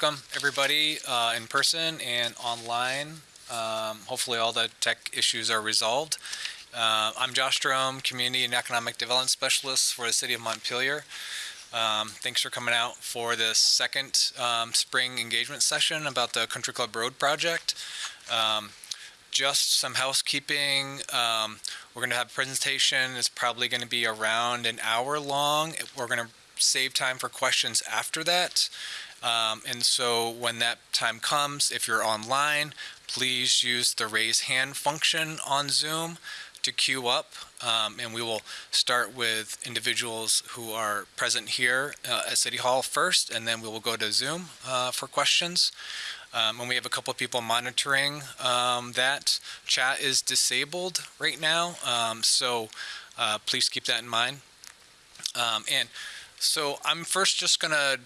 welcome everybody uh, in person and online. Um, hopefully all the tech issues are resolved. Uh, I'm Josh Jerome, Community and Economic Development Specialist for the City of Montpelier. Um, thanks for coming out for this second um, spring engagement session about the Country Club Road project. Um, just some housekeeping. Um, we're going to have a presentation. It's probably going to be around an hour long. We're going to save time for questions after that. Um, and so when that time comes, if you're online, please use the raise hand function on Zoom to queue up. Um, and we will start with individuals who are present here uh, at City Hall first, and then we will go to Zoom uh, for questions. Um, and we have a couple of people monitoring um, that. Chat is disabled right now, um, so uh, please keep that in mind. Um, and so I'm first just going to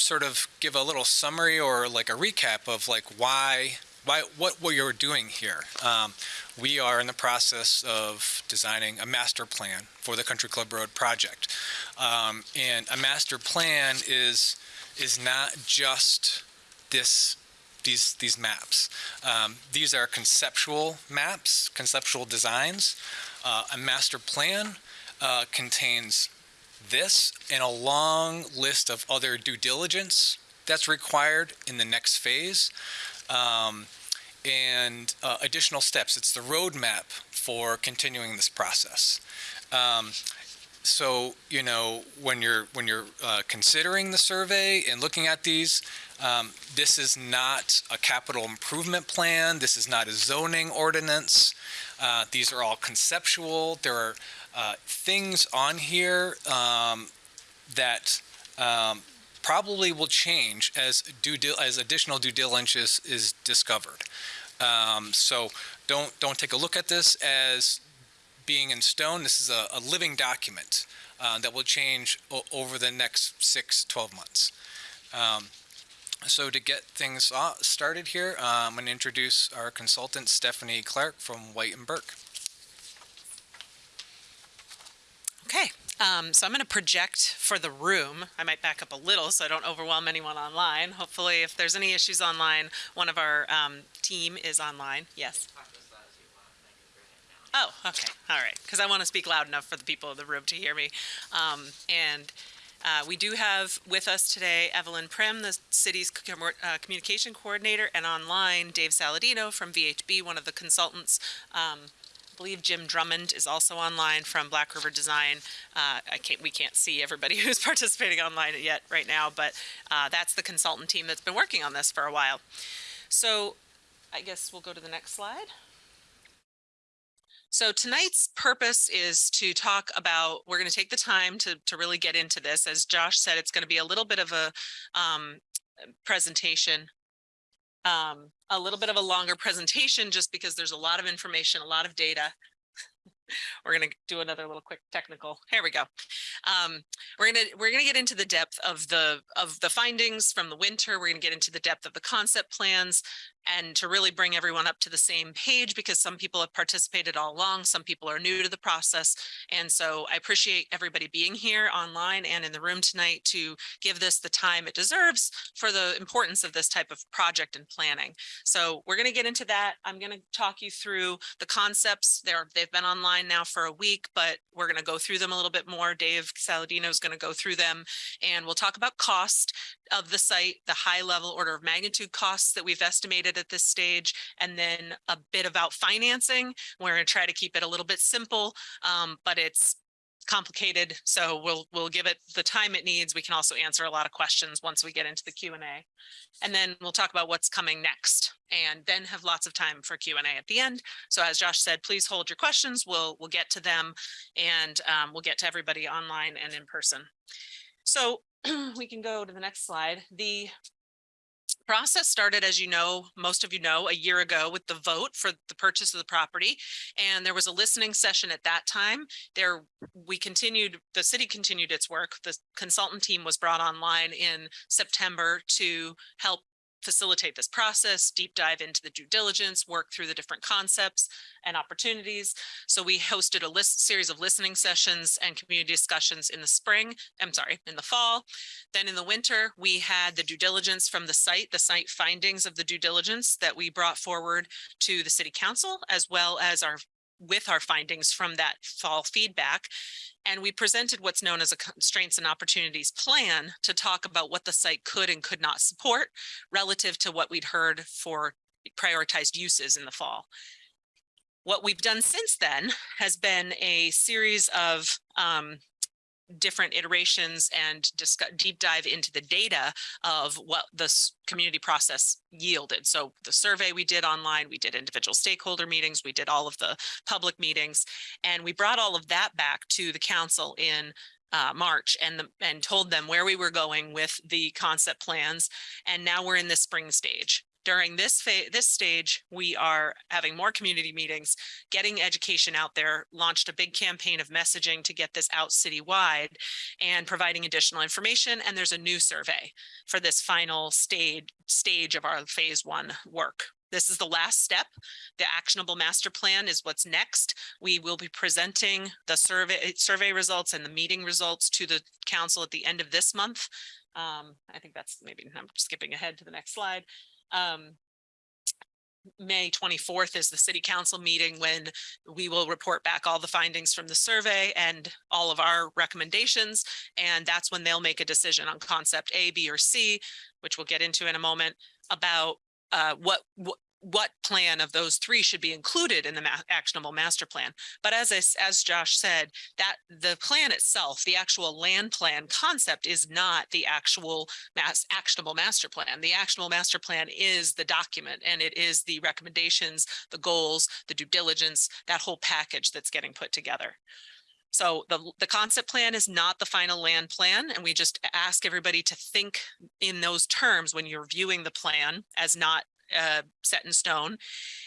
sort of give a little summary or like a recap of like why why what what you're doing here. Um, we are in the process of designing a master plan for the Country Club Road project, um, and a master plan is is not just this these these maps. Um, these are conceptual maps, conceptual designs. Uh, a master plan uh, contains this and a long list of other due diligence that's required in the next phase. Um, and uh, additional steps. It's the roadmap for continuing this process. Um, so you know when you're when you're uh, considering the survey and looking at these, um, this is not a capital improvement plan. This is not a zoning ordinance. Uh, these are all conceptual. There are uh, things on here um, that um, probably will change as due as additional due diligence is, is discovered. Um, so don't don't take a look at this as being in stone. This is a, a living document uh, that will change over the next six, 12 months. Um, so to get things started here, uh, I'm going to introduce our consultant, Stephanie Clark from White and Burke. Okay, um, so I'm going to project for the room. I might back up a little so I don't overwhelm anyone online. Hopefully, if there's any issues online, one of our um, team is online. Yes. Oh, okay. All right. Because I want to speak loud enough for the people in the room to hear me. Um, and uh, we do have with us today Evelyn Prim, the city's uh, communication coordinator, and online Dave Saladino from VHB, one of the consultants. Believe Jim Drummond is also online from Black River Design. Uh, I can't, we can't see everybody who's participating online yet right now, but uh, that's the consultant team that's been working on this for a while. So I guess we'll go to the next slide. So tonight's purpose is to talk about, we're going to take the time to, to really get into this. As Josh said, it's going to be a little bit of a um, presentation um, a little bit of a longer presentation just because there's a lot of information, a lot of data. we're going to do another little quick technical. Here we go. Um, we're going to we're going to get into the depth of the of the findings from the winter. We're going to get into the depth of the concept plans, and to really bring everyone up to the same page because some people have participated all along, some people are new to the process. And so I appreciate everybody being here online and in the room tonight to give this the time it deserves for the importance of this type of project and planning. So we're gonna get into that. I'm gonna talk you through the concepts. They're, they've been online now for a week, but we're gonna go through them a little bit more. Dave Saladino is gonna go through them and we'll talk about cost of the site, the high level order of magnitude costs that we've estimated at this stage, and then a bit about financing. We're going to try to keep it a little bit simple, um, but it's complicated. So we'll we'll give it the time it needs. We can also answer a lot of questions once we get into the Q&A. And then we'll talk about what's coming next and then have lots of time for Q&A at the end. So as Josh said, please hold your questions. We'll we'll get to them and um, we'll get to everybody online and in person. So we can go to the next slide. The process started, as you know, most of you know, a year ago with the vote for the purchase of the property. And there was a listening session at that time. There, we continued, the city continued its work. The consultant team was brought online in September to help facilitate this process, deep dive into the due diligence, work through the different concepts and opportunities. So we hosted a list series of listening sessions and community discussions in the spring, I'm sorry, in the fall. Then in the winter, we had the due diligence from the site, the site findings of the due diligence that we brought forward to the city council, as well as our with our findings from that fall feedback. And we presented what's known as a constraints and opportunities plan to talk about what the site could and could not support relative to what we'd heard for prioritized uses in the fall. What we've done since then has been a series of um, different iterations and discuss deep dive into the data of what this community process yielded. So the survey we did online, we did individual stakeholder meetings, we did all of the public meetings, and we brought all of that back to the council in uh, March and the, and told them where we were going with the concept plans. And now we're in the spring stage during this this stage, we are having more community meetings, getting education out there, launched a big campaign of messaging to get this out citywide and providing additional information. And there's a new survey for this final stage, stage of our phase one work. This is the last step. The actionable master plan is what's next. We will be presenting the survey survey results and the meeting results to the council at the end of this month. Um, I think that's maybe I'm skipping ahead to the next slide. Um, May 24th is the city council meeting when we will report back all the findings from the survey and all of our recommendations. And that's when they'll make a decision on concept A, B, or C, which we'll get into in a moment about uh, what, what what plan of those three should be included in the ma actionable master plan. But as I, as Josh said, that the plan itself, the actual land plan concept is not the actual mass actionable master plan. The actionable master plan is the document and it is the recommendations, the goals, the due diligence, that whole package that's getting put together. So the, the concept plan is not the final land plan, and we just ask everybody to think in those terms when you're viewing the plan as not uh, set in stone.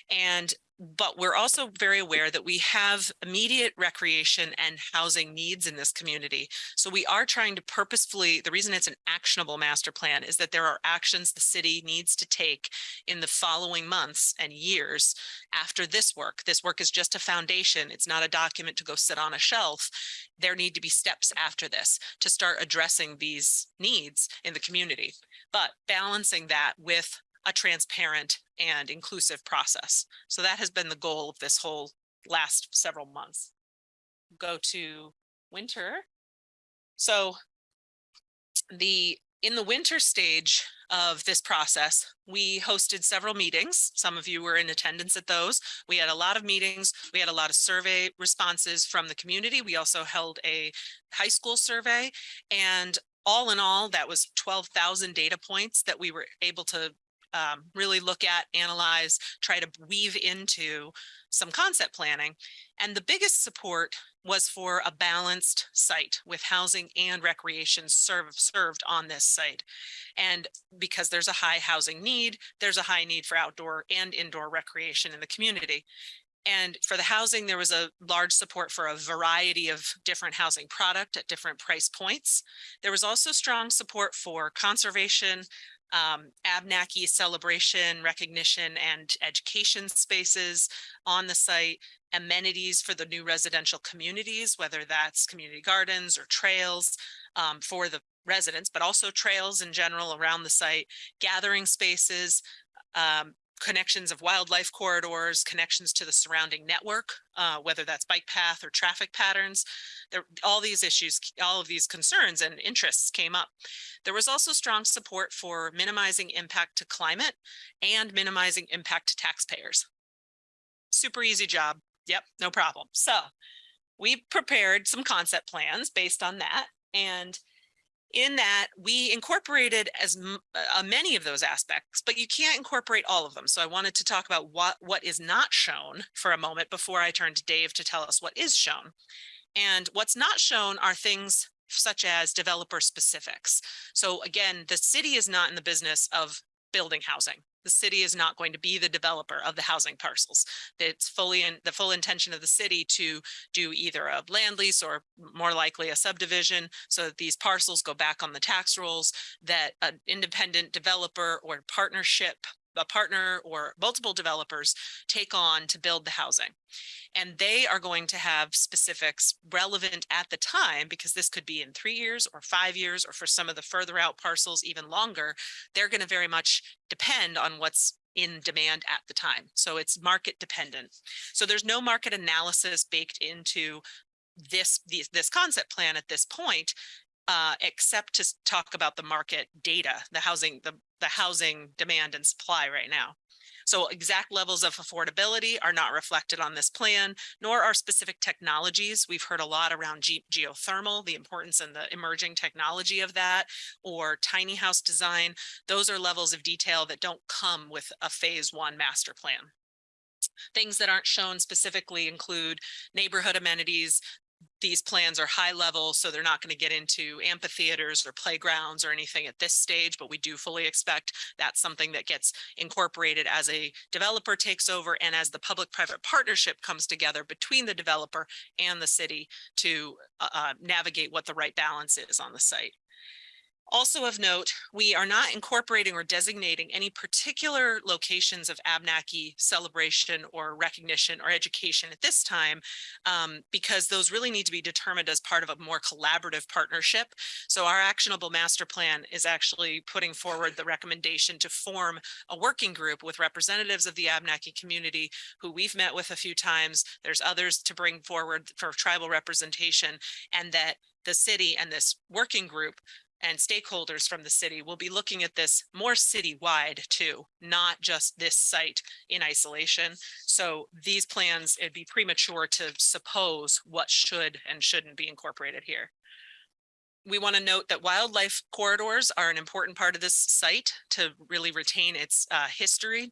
And but we're also very aware that we have immediate recreation and housing needs in this community. So we are trying to purposefully, the reason it's an actionable master plan is that there are actions the city needs to take in the following months and years after this work. This work is just a foundation. It's not a document to go sit on a shelf. There need to be steps after this to start addressing these needs in the community, but balancing that with a transparent and inclusive process. So that has been the goal of this whole last several months. Go to winter. So the in the winter stage of this process, we hosted several meetings. Some of you were in attendance at those. We had a lot of meetings. We had a lot of survey responses from the community. We also held a high school survey and all in all, that was 12,000 data points that we were able to um, really look at, analyze, try to weave into some concept planning. And the biggest support was for a balanced site with housing and recreation serve, served on this site. And because there's a high housing need, there's a high need for outdoor and indoor recreation in the community. And for the housing, there was a large support for a variety of different housing product at different price points. There was also strong support for conservation, um, Abnaki celebration, recognition and education spaces on the site, amenities for the new residential communities, whether that's community gardens or trails um, for the residents, but also trails in general around the site, gathering spaces, um, connections of wildlife corridors, connections to the surrounding network, uh, whether that's bike path or traffic patterns. There, all these issues, all of these concerns and interests came up. There was also strong support for minimizing impact to climate and minimizing impact to taxpayers. Super easy job. Yep, no problem. So we prepared some concept plans based on that. And in that we incorporated as uh, many of those aspects, but you can't incorporate all of them. So I wanted to talk about what, what is not shown for a moment before I turn to Dave to tell us what is shown. And what's not shown are things such as developer specifics. So again, the city is not in the business of building housing. The city is not going to be the developer of the housing parcels. It's fully in the full intention of the city to do either a land lease or more likely a subdivision so that these parcels go back on the tax rolls that an independent developer or partnership a partner or multiple developers take on to build the housing. And they are going to have specifics relevant at the time, because this could be in three years or five years, or for some of the further out parcels, even longer. They're going to very much depend on what's in demand at the time. So it's market dependent. So there's no market analysis baked into this, these, this concept plan at this point uh, except to talk about the market data, the housing, the, the housing demand and supply right now. So exact levels of affordability are not reflected on this plan, nor are specific technologies. We've heard a lot around ge- geothermal, the importance and the emerging technology of that, or tiny house design. Those are levels of detail that don't come with a phase one master plan. Things that aren't shown specifically include neighborhood amenities, these plans are high level, so they're not going to get into amphitheaters or playgrounds or anything at this stage, but we do fully expect that's something that gets incorporated as a developer takes over and as the public-private partnership comes together between the developer and the city to uh, uh, navigate what the right balance is on the site. Also of note, we are not incorporating or designating any particular locations of Abnaki celebration or recognition or education at this time um, because those really need to be determined as part of a more collaborative partnership. So our actionable master plan is actually putting forward the recommendation to form a working group with representatives of the Abnaki community who we've met with a few times. There's others to bring forward for tribal representation and that the city and this working group and stakeholders from the city will be looking at this more citywide too, not just this site in isolation. So these plans, it'd be premature to suppose what should and shouldn't be incorporated here. We want to note that wildlife corridors are an important part of this site to really retain its uh, history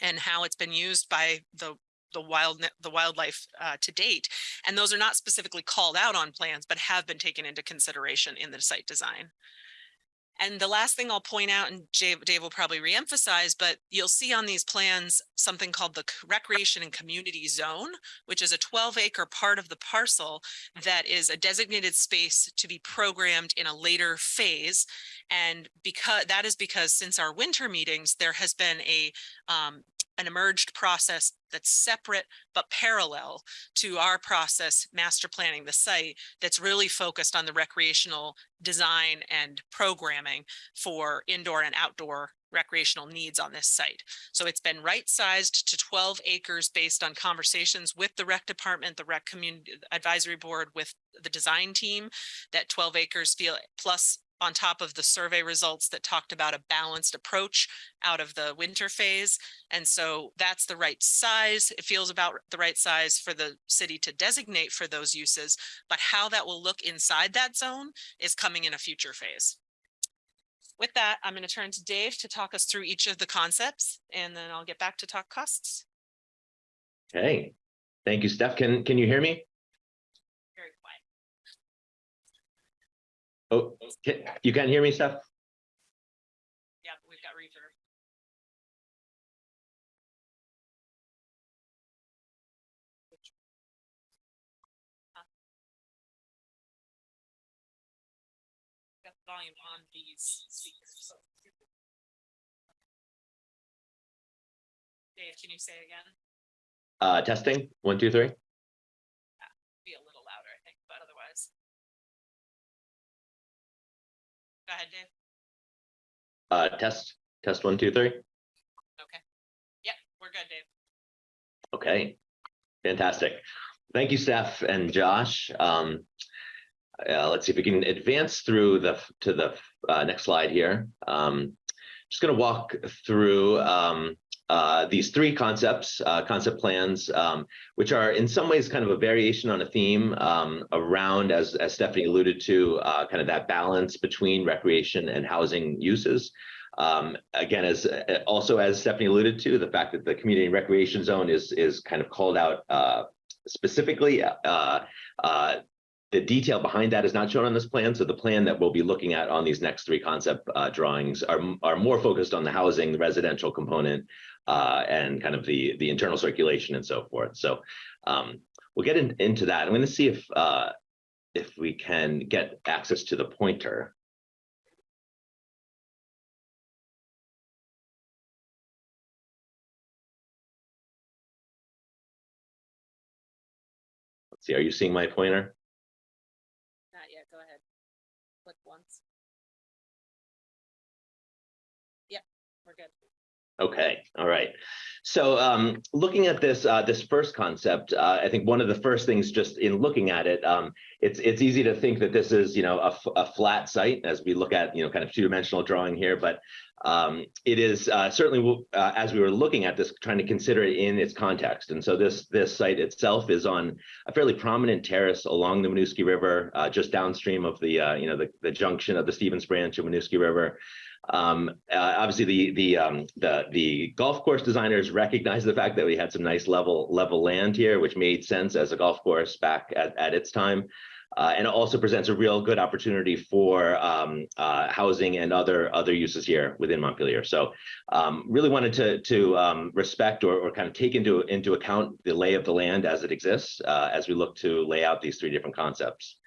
and how it's been used by the the wild the wildlife uh, to date and those are not specifically called out on plans but have been taken into consideration in the site design and the last thing I'll point out, and Dave, Dave will probably reemphasize, but you'll see on these plans something called the recreation and community zone, which is a 12 acre part of the parcel that is a designated space to be programmed in a later phase. And because that is because since our winter meetings, there has been a um, an emerged process that's separate but parallel to our process master planning the site that's really focused on the recreational design and programming for indoor and outdoor recreational needs on this site. So it's been right sized to 12 acres based on conversations with the rec department, the rec community advisory board with the design team that 12 acres feel plus on top of the survey results that talked about a balanced approach out of the winter phase. And so that's the right size. It feels about the right size for the city to designate for those uses, but how that will look inside that zone is coming in a future phase. With that, I'm going to turn to Dave to talk us through each of the concepts and then I'll get back to talk costs. Okay, thank you, Steph. Can, can you hear me? Very quiet. Oh, can- you can hear me, Steph? Yeah, we've got reverb. Got the volume on these speakers. Dave, can you say again? Uh, testing, one, two, three. Uh, test, test, one, two, three. Okay. Yep, we're good, Dave. Okay, fantastic. Thank you, Steph and Josh. Um, uh, let's see if we can advance through the, to the uh, next slide here. Um, just going to walk through um, uh, these three concepts, uh, concept plans, um, which are in some ways kind of a variation on a theme um, around, as, as Stephanie alluded to, uh, kind of that balance between recreation and housing uses. Um, again, as uh, also as Stephanie alluded to, the fact that the community recreation zone is is kind of called out uh, specifically. Uh, the detail behind that is not shown on this plan. So the plan that we'll be looking at on these next three concept uh, drawings are, are more focused on the housing, the residential component, uh, and kind of the, the internal circulation and so forth. So um, we'll get in- into that. I'm going to see if, uh, if we can get access to the pointer. Let's see, are you seeing my pointer? Okay, all right. So um, looking at this uh, this first concept, uh, I think one of the first things just in looking at it, um, it's it's easy to think that this is you know a, a flat site as we look at you know kind of two dimensional drawing here, but um, it is uh, certainly uh, as we were looking at this, trying to consider it in its context. And so this this site itself is on a fairly prominent terrace along the Winooski River, uh, just downstream of the uh, you know the, the junction of the Stevens Branch of Winooski River. Um, uh, obviously, the the um, the the golf course designers recognized the fact that we had some nice level level land here, which made sense as a golf course back at, at its time. Uh, and it also presents a real good opportunity for um, uh, housing and other other uses here within Montpelier. So, um, really wanted to to um, respect or, or kind of take into into account the lay of the land as it exists uh, as we look to lay out these three different concepts.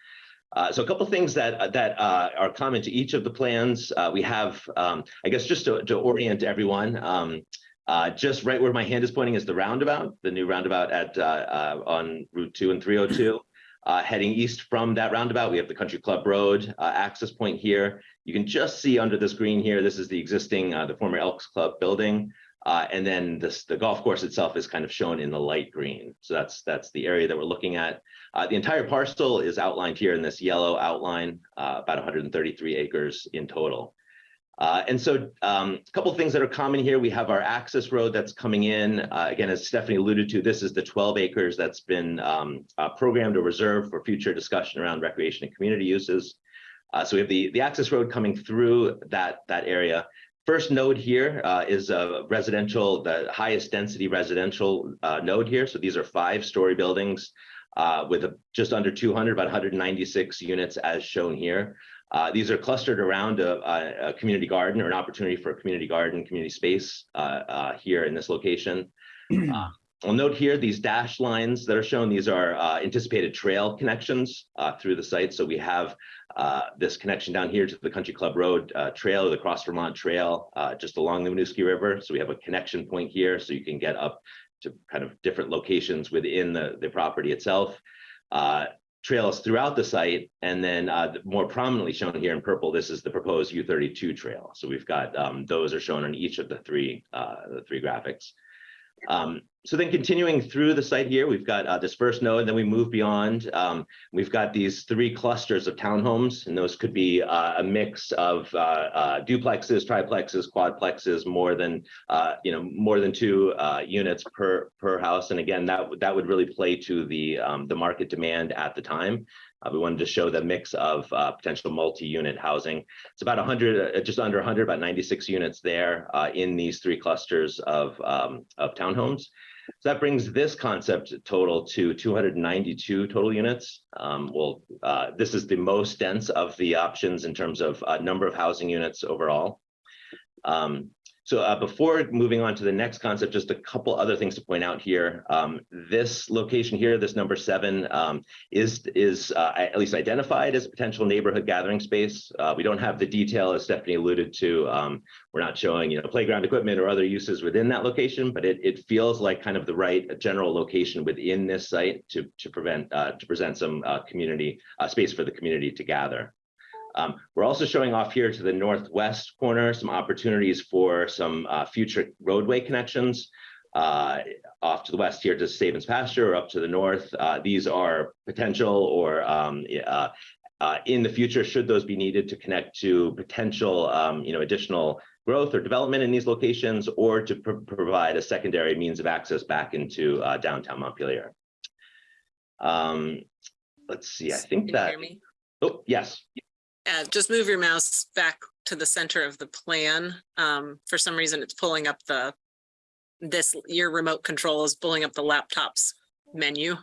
Uh, so a couple things that that uh, are common to each of the plans. Uh, we have, um, I guess, just to, to orient everyone. Um, uh, just right where my hand is pointing is the roundabout, the new roundabout at uh, uh, on Route Two and 302. Uh, heading east from that roundabout, we have the Country Club Road uh, access point here. You can just see under this green here. This is the existing, uh, the former Elks Club building. Uh, and then this, the golf course itself is kind of shown in the light green. So that's that's the area that we're looking at. Uh, the entire parcel is outlined here in this yellow outline, uh, about 133 acres in total. Uh, and so um, a couple things that are common here. We have our access road that's coming in. Uh, again, as Stephanie alluded to, this is the 12 acres that's been um, uh, programmed or reserved for future discussion around recreation and community uses. So we have the, the access road coming through that, that area. First node here uh, is a residential, the highest density residential uh, node here. So these are five story buildings uh, with a, just under 200, about 196 units as shown here. Uh, these are clustered around a, a, a community garden or an opportunity for a community garden, community space uh, uh, here in this location. I'll note here these dashed lines that are shown. These are uh, anticipated trail connections uh, through the site. So we have uh, this connection down here to the Country Club Road uh, Trail, the Cross Vermont Trail, uh, just along the Winooski River. So we have a connection point here, so you can get up to kind of different locations within the, the property itself. Uh, trails throughout the site, and then uh, more prominently shown here in purple, this is the proposed U32 trail. So we've got um, those are shown on each of the three uh, the three graphics. Um, so then continuing through the site here, we've got uh, this first node, then we move beyond. Um, we've got these three clusters of townhomes, and those could be uh, a mix of uh, uh, duplexes, triplexes, quadplexes, more than uh, you know, more than two uh, units per per house. And again, that would that would really play to the um, the market demand at the time. We wanted to show the mix of potential multi-unit housing. It's about 100, uh, just under 100, about 96 units there in these three clusters of um, of townhomes. So that brings this concept total to 292 total units. Um, well, uh, this is the most dense of the options in terms of uh, number of housing units overall. Um, so uh, before moving on to the next concept, just a couple other things to point out here. Um, this location here, this number seven, um, is is uh, at least identified as a potential neighborhood gathering space. Uh, we don't have the detail, as Stephanie alluded to. Um, we're not showing, you know, playground equipment or other uses within that location, but it it feels like kind of the right general location within this site to to prevent uh, to present some uh, community uh, space for the community to gather. Um, we're also showing off here to the northwest corner some opportunities for some uh, future roadway connections. Uh, off to the west here to Stevens Pasture or up to the north. Uh, these are potential or um, uh, uh, in the future, should those be needed to connect to potential um, you know, additional growth or development in these locations or to pr provide a secondary means of access back into uh, downtown Montpelier. Um, let's see, I think that, oh, yes. Uh, just move your mouse back to the center of the plan. Um, for some reason, it's pulling up the, this, your remote control is pulling up the laptop's menu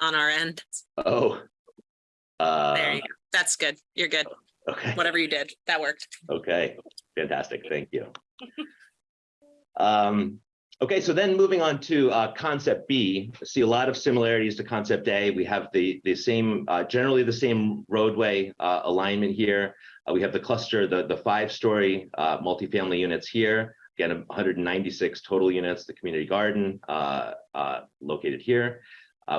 on our end. Oh, Uh, There you go. That's good. You're good. Okay. Whatever you did, that worked. Okay, fantastic, thank you. Um, okay, so then moving on to uh, concept B, see a lot of similarities to concept A. We have the the same, uh, generally the same roadway uh, alignment here. Uh, we have the cluster, the the five-story uh, multifamily units here. Again, 196 total units, the community garden uh, located here.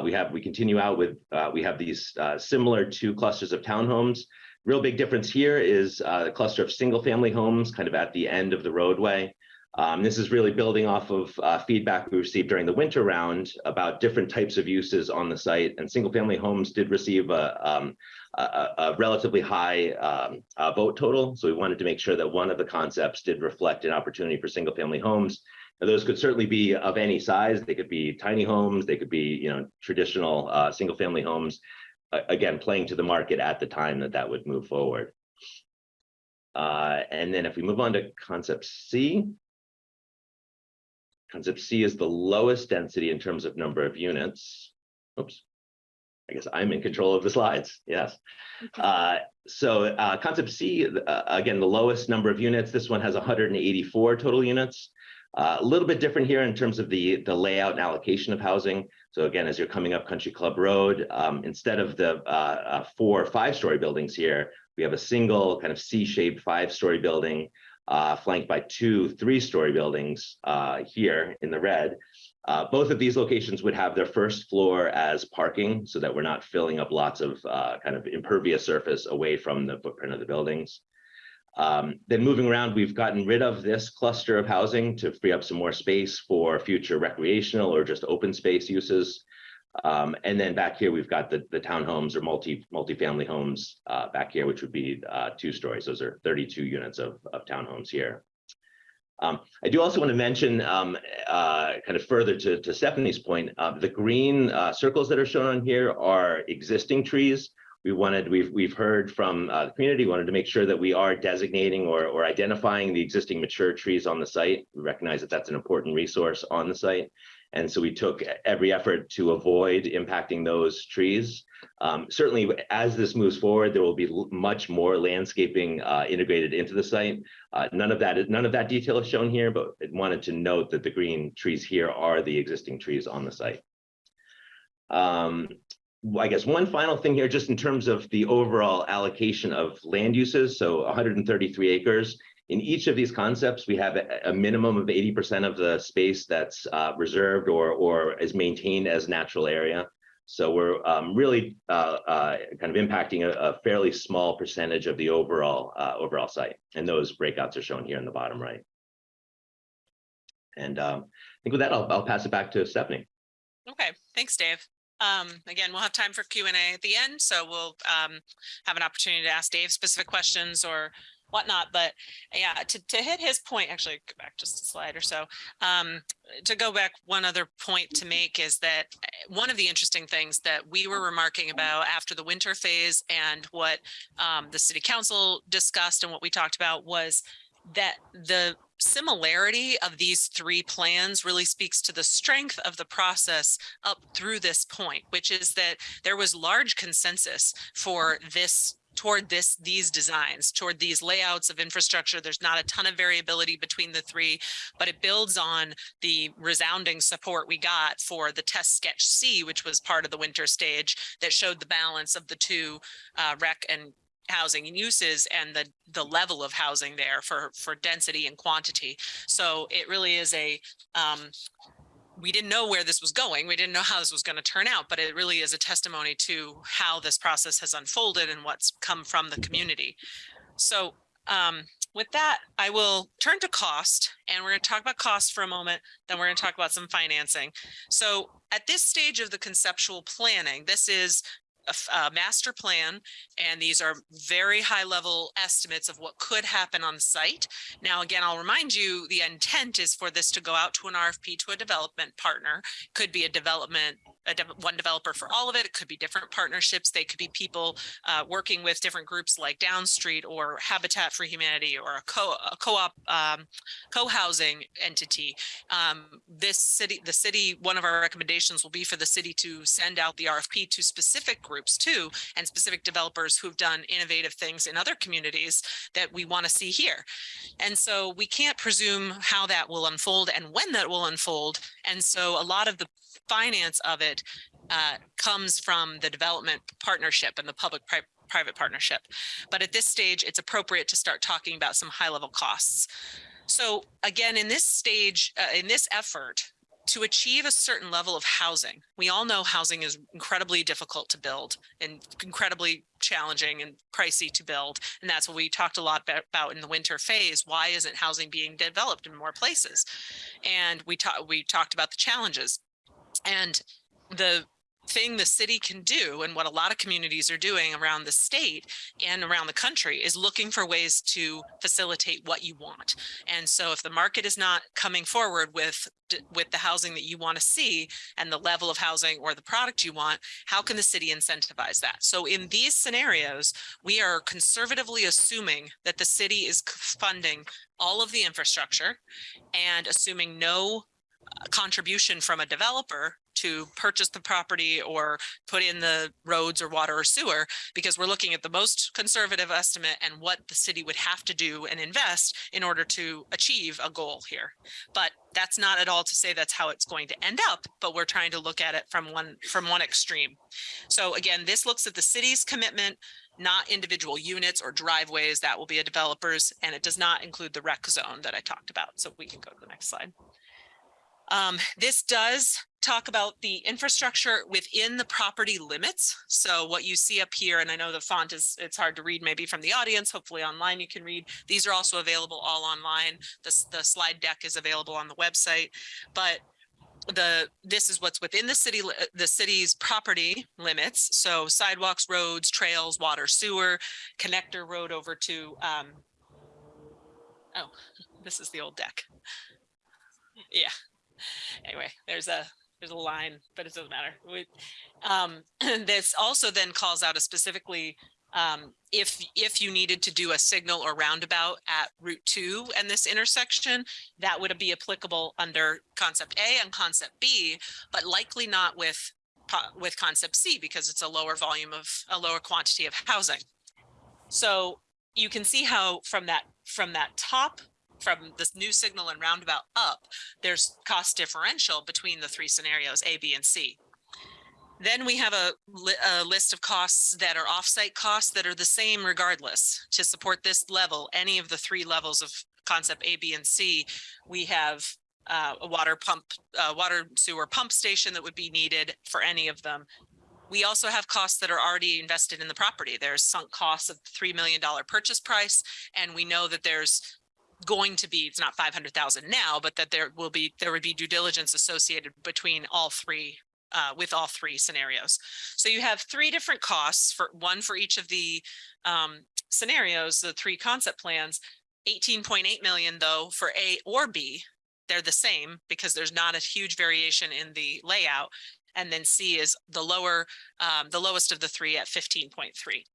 We have, we continue out with, we have these similar two clusters of townhomes. Real big difference here is the cluster of single-family homes kind of at the end of the roadway. Um, this is really building off of uh, feedback we received during the winter round about different types of uses on the site. And single-family homes did receive a, um, a, a- relatively high um, uh, vote total. So we wanted to make sure that one of the concepts did reflect an opportunity for single-family homes. Now, those could certainly be of any size. They could be tiny homes. They could be, you know, traditional uh, single-family homes a- again, playing to the market at the time that that would move forward. Uh, and then if we move on to concept C. Concept C is the lowest density in terms of number of units. Oops. I guess I'm in control of the slides. Yes. Uh, so uh, concept C, uh, again, the lowest number of units. This one has 184 total units. Uh, a little bit different here in terms of the, the layout and allocation of housing. So again, as you're coming up Country Club Road, um, instead of the uh, uh, four or five-story buildings here, we have a single kind of C-shaped five-story building uh, flanked by two three-story buildings uh, here in the red. Uh, both of these locations would have their first floor as parking so that we're not filling up lots of uh, kind of impervious surface away from the footprint of the buildings. Um, then moving around, we've gotten rid of this cluster of housing to free up some more space for future recreational or just open space uses. Um, and then back here, we've got the, the townhomes or multi, multifamily homes uh, back here, which would be uh, two stories. Those are 32 units of, of townhomes here. Um, I do also want to mention, um, uh, kind of further to, to Stephanie's point, uh, the green uh, circles that are shown on here are existing trees. We wanted, we've, we've heard from uh, the community, wanted to make sure that we are designating or, or identifying the existing mature trees on the site. We recognize that that's an important resource on the site. And so we took every effort to avoid impacting those trees. Um, certainly, as this moves forward, there will be much more landscaping uh, integrated into the site. Uh, none of that, none of that detail is shown here, but I wanted to note that the green trees here are the existing trees on the site. Um, I guess one final thing here, just in terms of the overall allocation of land uses, so 133 acres. In each of these concepts, we have a, minimum of 80% of the space that's uh, reserved or, or is maintained as natural area. So we're um, really uh, uh, kind of impacting a, a fairly small percentage of the overall uh, overall site. And those breakouts are shown here in the bottom right. And um, I think with that, I'll, I'll pass it back to Stephanie. Okay, thanks, Dave. Um, again, we'll have time for Q and A at the end, so we'll um have an opportunity to ask Dave specific questions or whatnot, but yeah, to to hit his point, actually, go back just a slide or so. Um, to go back, one other point to make is that eh, one of the interesting things that we were remarking about after the winter phase and what um the city council discussed and what we talked about was that the similarity of these three plans really speaks to the strength of the process up through this point, which is that there was large consensus for this toward this these designs toward these layouts of infrastructure. There's not a ton of variability between the three but it builds on the resounding support we got for the test sketch c which was part of the winter stage that showed the balance of the two uh, rec and housing and uses and the the level of housing there for for density and quantity. So it really is a um we didn't know where this was going we didn't know how this was going to turn out but it really is a testimony to how this process has unfolded and what's come from the community. So um with that i will turn to cost and we're going to talk about cost for a moment then we're going to talk about some financing. So at this stage of the conceptual planning this is a, a uh, master plan, and these are very high level estimates of what could happen on site. Now, again, I'll remind you, the intent is for this to go out to an RFP to a development partner. Could be a development, de- one developer for all of it. It could be different partnerships. They could be people uh, working with different groups like Downstreet or Habitat for Humanity or a co co-op um, co-housing entity um, this city, the city, one of our recommendations will be for the city to send out the RFP to specific groups too, and specific developers who've done innovative things in other communities that we want to see here. And so we can't presume how that will unfold and when that will unfold. And so a lot of the finance of it uh, comes from the development partnership and the public pri- private partnership. But at this stage, it's appropriate to start talking about some high level costs. So again, in this stage, uh, in this effort, to achieve a certain level of housing, we all know housing is incredibly difficult to build and incredibly challenging and pricey to build. And that's what we talked a lot about in the winter phase. Why isn't housing being developed in more places? And we talked we talked about the challenges. And the thing the city can do and what a lot of communities are doing around the state and around the country is looking for ways to facilitate what you want. And so if the market is not coming forward with with the housing that you want to see and the level of housing or the product you want, how can the city incentivize that? So in these scenarios, we are conservatively assuming that the city is funding all of the infrastructure and assuming no contribution from a developer to purchase the property or put in the roads or water or sewer, because we're looking at the most conservative estimate and what the city would have to do and invest in order to achieve a goal here. But that's not at all to say that's how it's going to end up, but we're trying to look at it from one, from one extreme. So again, this looks at the city's commitment, not individual units or driveways. That will be a developer's, and it does not include the rec zone that I talked about. So we can go to the next slide. Um, this does talk about the infrastructure within the property limits. So what you see up here, and I know the font is, it's hard to read maybe from the audience, hopefully online you can read. These are also available all online. The, the slide deck is available on the website, but the, this is what's within the city, the city's property limits. So sidewalks, roads, trails, water, sewer, connector road over to, um, oh, this is the old deck. Yeah. Anyway, there's a, there's a line, but it doesn't matter. We, um, this also then calls out a specifically, um, if, if you needed to do a signal or roundabout at Route two and this intersection, that would be applicable under concept A and concept B, but likely not with, with concept C because it's a lower volume of, a lower quantity of housing. So you can see how from that, from that top, from this new signal and roundabout up, there's cost differential between the three scenarios, A, B, and C. Then we have a, li- a list of costs that are offsite costs that are the same regardless. To support this level, any of the three levels of concept A, B, and C, we have uh, a water pump, uh, water sewer pump station that would be needed for any of them. We also have costs that are already invested in the property. There's sunk costs of $3 million purchase price. And we know that there's going to be, it's not five hundred thousand now, but that there will be, there would be due diligence associated between all three, uh, with all three scenarios. So you have three different costs for, one for each of the, um, scenarios, the three concept plans. Eighteen point eight million though for A or B, they're the same because there's not a huge variation in the layout. And then C is the lower, um, the lowest of the three at fifteen point three.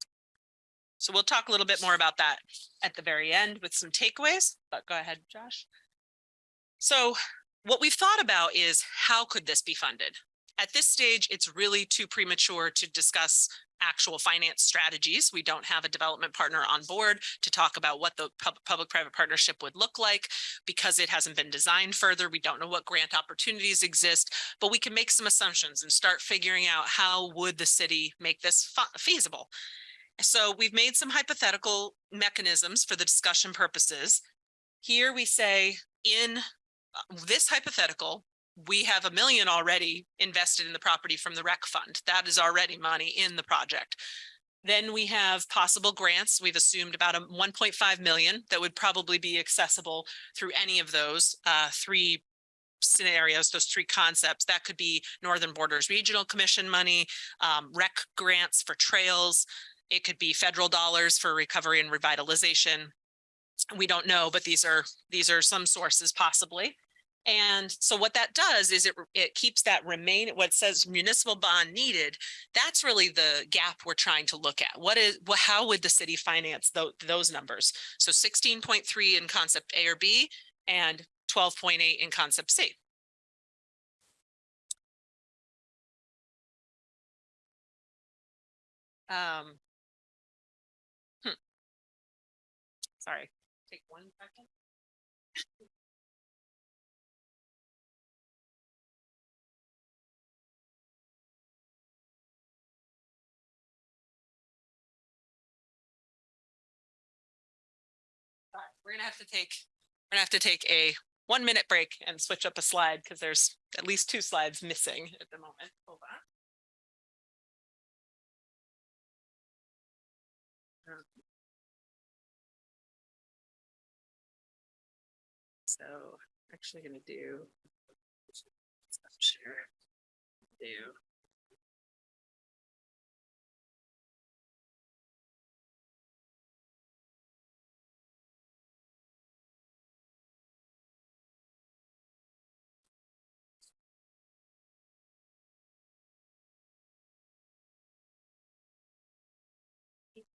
So we'll talk a little bit more about that at the very end with some takeaways, but go ahead, Josh. So what we've thought about is how could this be funded? At this stage, it's really too premature to discuss actual finance strategies. We don't have a development partner on board to talk about what the pub- public-private partnership would look like because it hasn't been designed further. We don't know what grant opportunities exist, but we can make some assumptions and start figuring out how would the city make this feasible. So we've made some hypothetical mechanisms for the discussion purposes. Here we say in uh, this hypothetical, we have a million already invested in the property from the rec fund. That is already money in the project. Then we have possible grants. We've assumed about a 1.5 million that would probably be accessible through any of those uh, three scenarios, those three concepts. That could be Northern Borders Regional Commission money, um, rec grants for trails. It could be federal dollars for recovery and revitalization. We don't know, but these are, these are some sources possibly. And so what that does is it, it keeps that remain, what says municipal bond needed. That's really the gap we're trying to look at. What is, wha- how would the city finance those, those numbers? So sixteen point three in concept A or B and twelve point eight in concept C. Um. Sorry, take one second. All right, We're gonna have to take, we're gonna have to take a one minute break and switch up a slide because there's at least two slides missing at the moment. Hold on. So actually gonna do. Share. Do.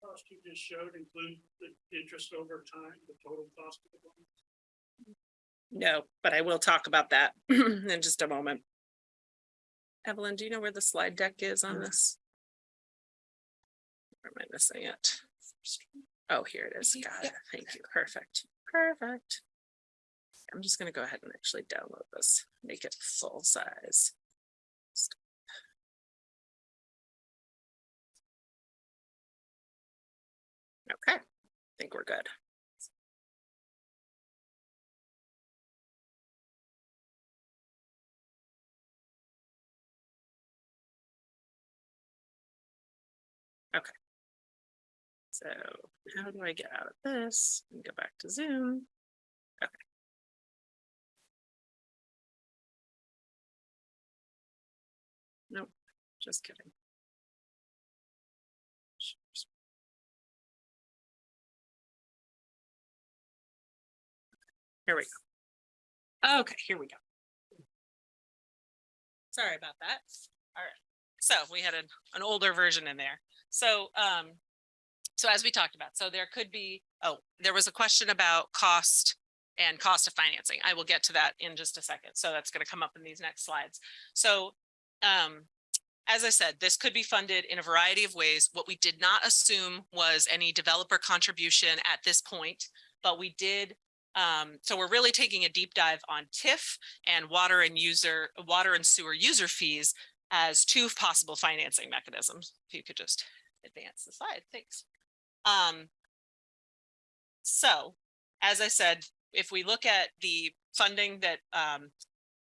Cost you just showed include the interest over time, the total cost of the loan. No, but I will talk about that in just a moment. Evelyn, do you know where the slide deck is on this? Or am I missing it? Oh, here it is. Got it. Thank you. Perfect. Perfect. I'm just gonna go ahead and actually download this, make it full size. Okay, I think we're good. So how do I get out of this and go back to Zoom? Okay. Nope, just kidding. Here we go. Okay, here we go. Sorry about that. All right. So we had an, an older version in there. So, um, so as we talked about, so there could be, oh, there was a question about cost and cost of financing. I will get to that in just a second. So that's going to come up in these next slides. So, um, as I said, this could be funded in a variety of ways. What we did not assume was any developer contribution at this point, but we did. Um, so we're really taking a deep dive on TIF and water and user, water and sewer user fees as two possible financing mechanisms. If you could just advance the slide, thanks. Um, so, as I said, if we look at the funding that um,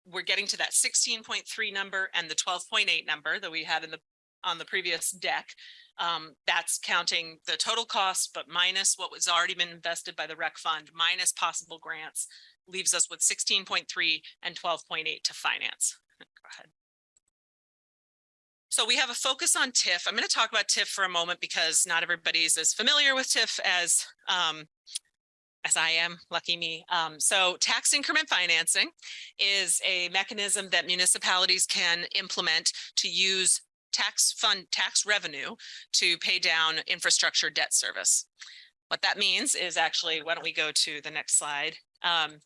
we're getting to that sixteen point three number and the twelve point eight number that we had in the on the previous deck. Um, that's counting the total cost, but minus what was already been invested by the rec fund, minus possible grants, leaves us with sixteen point three and twelve point eight to finance. So we have a focus on TIF. I'm going to talk about TIF for a moment because not everybody's as familiar with TIF as um, as I am, lucky me. Um, so tax increment financing is a mechanism that municipalities can implement to use tax fund tax revenue to pay down infrastructure debt service. What that means is actually, why don't we go to the next slide? Um,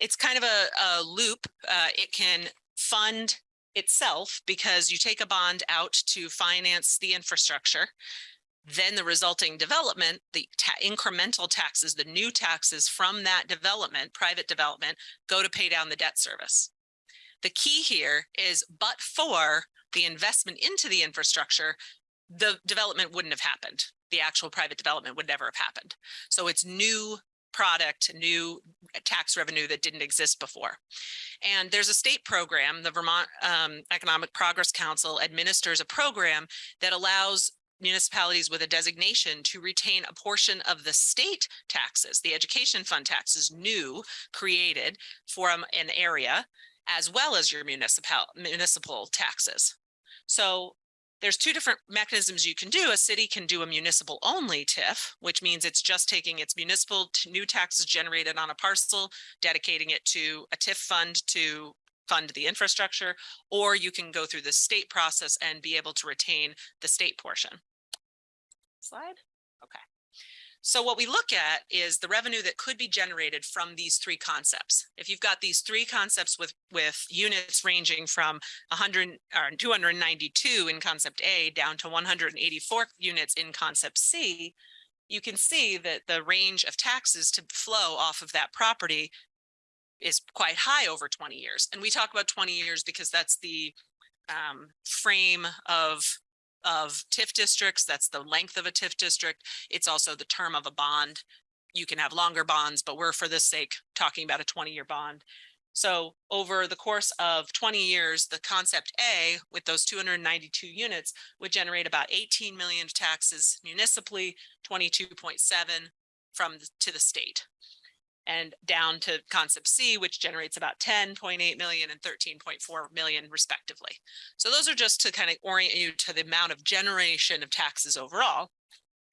it's kind of a, a loop. Uh, it can fund itself because you take a bond out to finance the infrastructure. Then the resulting development, the ta incremental taxes, the new taxes from that development, private development, go to pay down the debt service. The key here is but for the investment into the infrastructure, the development wouldn't have happened. The actual private development would never have happened. So it's new product, new tax revenue that didn't exist before. And there's a state program, the Vermont um, Economic Progress Council administers a program that allows municipalities with a designation to retain a portion of the state taxes, the education fund taxes new created for an area, as well as your municipal municipal taxes. So there's two different mechanisms you can do. A city can do a municipal only TIF, which means it's just taking its municipal new taxes generated on a parcel, dedicating it to a TIF fund to fund the infrastructure, or you can go through the state process and be able to retain the state portion. Slide. Okay. So what we look at is the revenue that could be generated from these three concepts. If you've got these three concepts with, with units ranging from 100 or 292 in concept A down to 184 units in concept C, you can see that the range of taxes to flow off of that property is quite high over 20 years. And we talk about 20 years because that's the um, frame of of TIF districts. That's the length of a TIF district. It's also the term of a bond. You can have longer bonds, but we're for this sake talking about a 20 year bond. So over the course of 20 years, the concept A with those 292 units would generate about 18 million taxes municipally, 22.7 from the- to the state. And down to concept C, which generates about 10.8 million and 13.4 million respectively. So those are just to kind of orient you to the amount of generation of taxes overall.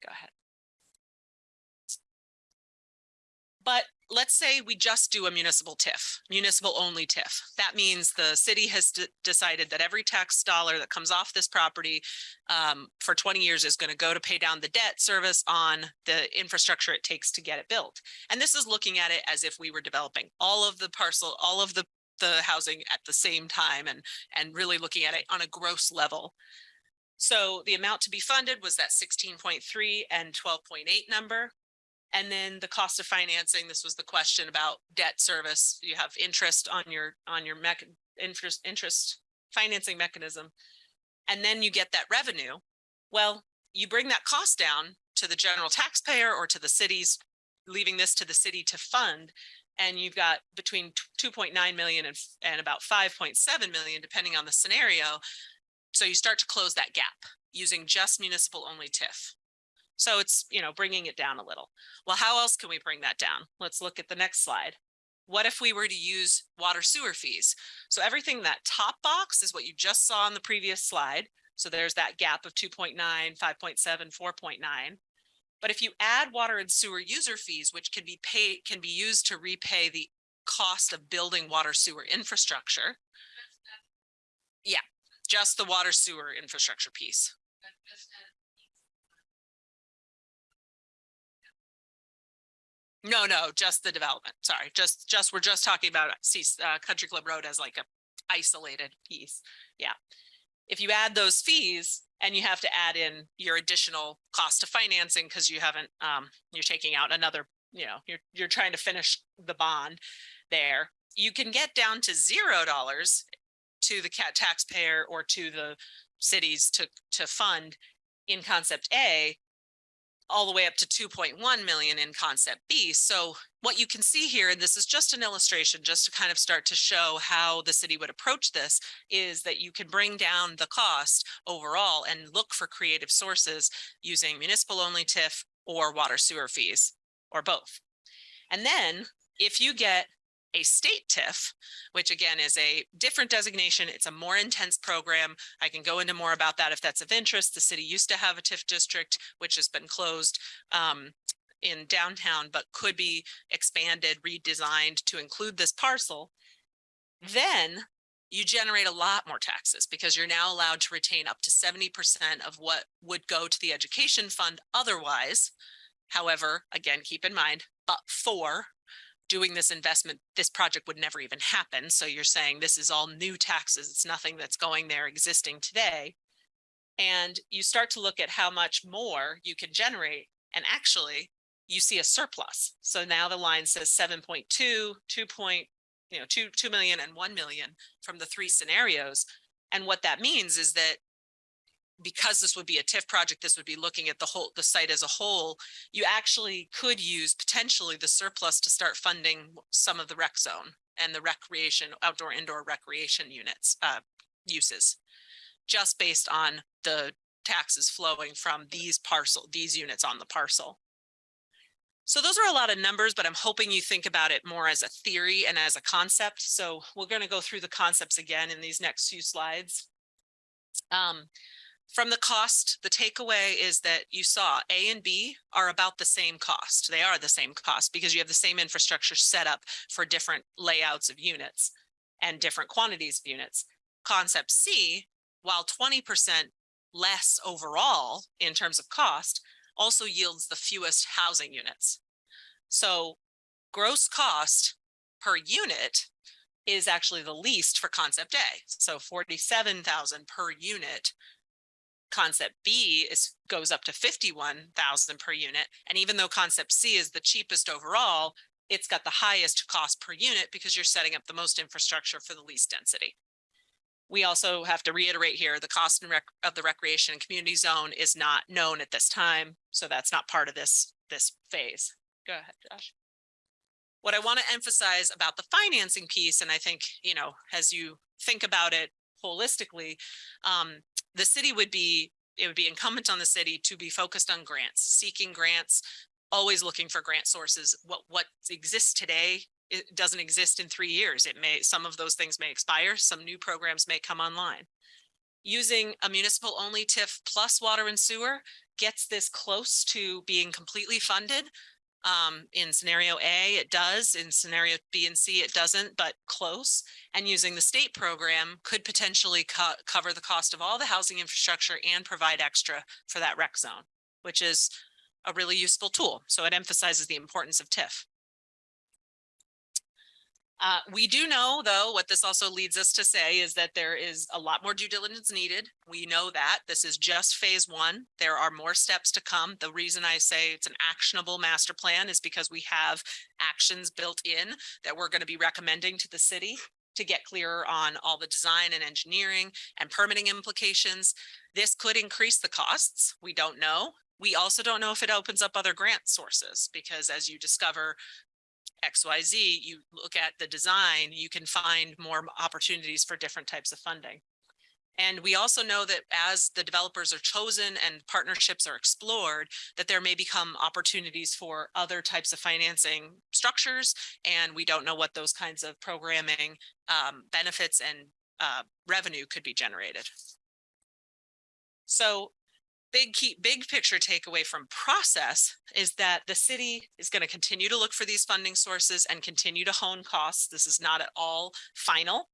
Go ahead. But let's say we just do a municipal TIF, municipal only TIF. That means the city has decided that every tax dollar that comes off this property um, for 20 years is going to go to pay down the debt service on the infrastructure it takes to get it built. And this is looking at it as if we were developing all of the parcel, all of the the housing at the same time and and really looking at it on a gross level. So the amount to be funded was that 16.3 and 12.8 number. And then the cost of financing, this was the question about debt service. You have interest on your, on your mech, interest, interest financing mechanism. And then you get that revenue. Well, you bring that cost down to the general taxpayer or to the cities, leaving this to the city to fund. And you've got between two point nine million and, and about five point seven million, depending on the scenario. So you start to close that gap using just municipal only TIF. So it's, you know, bringing it down a little. Well, how else can we bring that down? Let's look at the next slide. What if we were to use water sewer fees? So everything that top box is what you just saw on the previous slide. So there's that gap of 2.9, 5.7, 4.9. But if you add water and sewer user fees, which can be paid, can be used to repay the cost of building water sewer infrastructure. Yeah, just the water sewer infrastructure piece. No, no, just the development. Sorry, just, just, we're just talking about see, uh, Country Club Road as like a isolated piece. Yeah. If you add those fees and you have to add in your additional cost of financing because you haven't, um, you're taking out another, you know, you're, you're trying to finish the bond there, you can get down to zero dollars to the cat taxpayer or to the cities to, to fund in concept A all the way up to 2.1 million in concept B. So what you can see here, and this is just an illustration, just to kind of start to show how the city would approach this, is that you can bring down the cost overall and look for creative sources using municipal only TIF or water sewer fees or both. And then if you get a state TIF, which again is a different designation. It's a more intense program. I can go into more about that if that's of interest. The city used to have a TIF district, which has been closed um, in downtown, but could be expanded, redesigned to include this parcel. Then you generate a lot more taxes because you're now allowed to retain up to 70% of what would go to the education fund otherwise. However, again, keep in mind, but for doing this investment, this project would never even happen. So you're saying this is all new taxes. It's nothing that's going there existing today. And you start to look at how much more you can generate. And actually, you see a surplus. So now the line says 7.2, 2 point, you know, 2, 2 million and 1 million from the three scenarios. And what that means is that because this would be a TIF project, this would be looking at the whole, the site as a whole, you actually could use potentially the surplus to start funding some of the rec zone and the recreation, outdoor, indoor recreation units, uh, uses. Just based on the taxes flowing from these parcel, these units on the parcel. So those are a lot of numbers, but I'm hoping you think about it more as a theory and as a concept. So we're going to go through the concepts again in these next few slides. Um, from the cost, the takeaway is that you saw A and B are about the same cost. They are the same cost because you have the same infrastructure set up for different layouts of units and different quantities of units. Concept C, while 20% less overall in terms of cost, also yields the fewest housing units. So gross cost per unit is actually the least for concept A. So forty-seven thousand per unit. Concept B is, goes up to fifty-one thousand per unit. And even though concept C is the cheapest overall, it's got the highest cost per unit because you're setting up the most infrastructure for the least density. We also have to reiterate here, the cost of the recreation and community zone is not known at this time. So that's not part of this, this phase. Go ahead, Josh. What I want to emphasize about the financing piece, and I think, you know, as you think about it holistically, um, the city would be, it would be incumbent on the city to be focused on grants, seeking grants, always looking for grant sources. What, what exists today, it doesn't exist in three years. It may, some of those things may expire, some new programs may come online. Using a municipal only TIF plus water and sewer gets this close to being completely funded. Um, in scenario A, it does. In scenario B and C, it doesn't, but close. And using the state program could potentially co- cover the cost of all the housing infrastructure and provide extra for that rec zone, which is a really useful tool. So it emphasizes the importance of TIF. Uh, we do know, though, what this also leads us to say is that there is a lot more due diligence needed. We know that this is just phase one. There are more steps to come. The reason I say it's an actionable master plan is because we have actions built in that we're going to be recommending to the city to get clearer on all the design and engineering and permitting implications. This could increase the costs. We don't know. We also don't know if it opens up other grant sources because as you discover XYZ, you look at the design, you can find more opportunities for different types of funding. And we also know that as the developers are chosen and partnerships are explored, that there may become opportunities for other types of financing structures. And we don't know what those kinds of programming um, benefits and uh, revenue could be generated. So big key, big picture takeaway from process is that the city is going to continue to look for these funding sources and continue to hone costs. This is not at all final.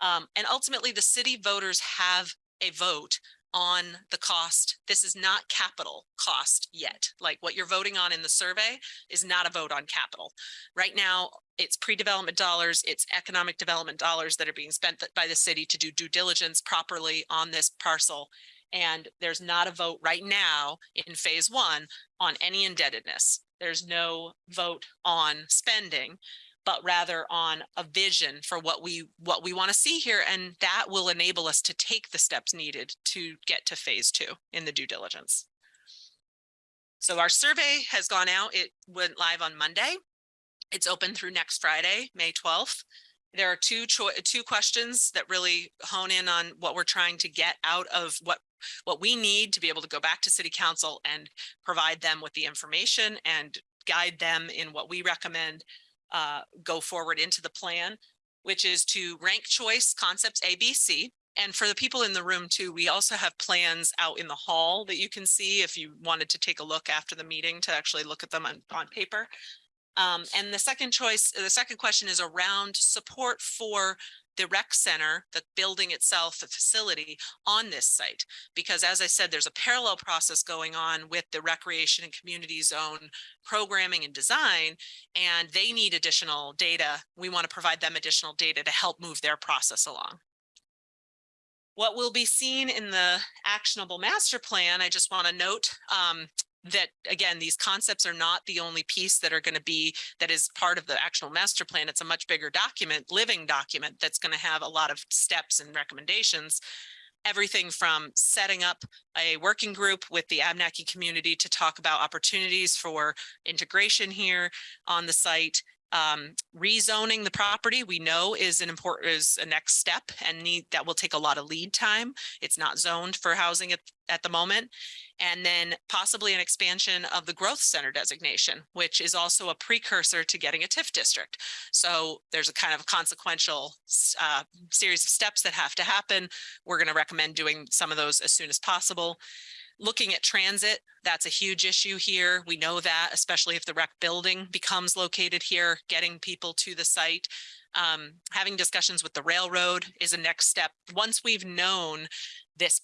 Um, and ultimately the city voters have a vote on the cost. This is not capital cost yet. Like what you're voting on in the survey is not a vote on capital. Right now, it's pre-development dollars, it's economic development dollars that are being spent by the city to do due diligence properly on this parcel and there's not a vote right now in phase one on any indebtedness. There's no vote on spending, but rather on a vision for what we what we want to see here. And that will enable us to take the steps needed to get to phase two in the due diligence. So our survey has gone out. It went live on Monday. It's open through next Friday, May 12th there are two two questions that really hone in on what we're trying to get out of what what we need to be able to go back to city council and provide them with the information and guide them in what we recommend uh, go forward into the plan, which is to rank choice concepts A, B, C. And for the people in the room too, we also have plans out in the hall that you can see if you wanted to take a look after the meeting to actually look at them on, on paper. Um, and the second choice, the second question is around support for the rec center, the building itself, the facility on this site. Because as I said, there's a parallel process going on with the recreation and community zone programming and design, and they need additional data. We want to provide them additional data to help move their process along. What will be seen in the actionable master plan, I just want to note, um, that again, these concepts are not the only piece that are going to be that is part of the actual master plan. It's a much bigger document, living document that's going to have a lot of steps and recommendations. Everything from setting up a working group with the Abnaki community to talk about opportunities for integration here on the site um, rezoning the property we know is an important is a next step and need that will take a lot of lead time. It's not zoned for housing at, at the moment. And then possibly an expansion of the growth center designation, which is also a precursor to getting a TIF district. So there's a kind of consequential uh, series of steps that have to happen. We're going to recommend doing some of those as soon as possible. Looking at transit, that's a huge issue here. We know that, especially if the rec building becomes located here, getting people to the site. Um, having discussions with the railroad is a next step. Once we've known this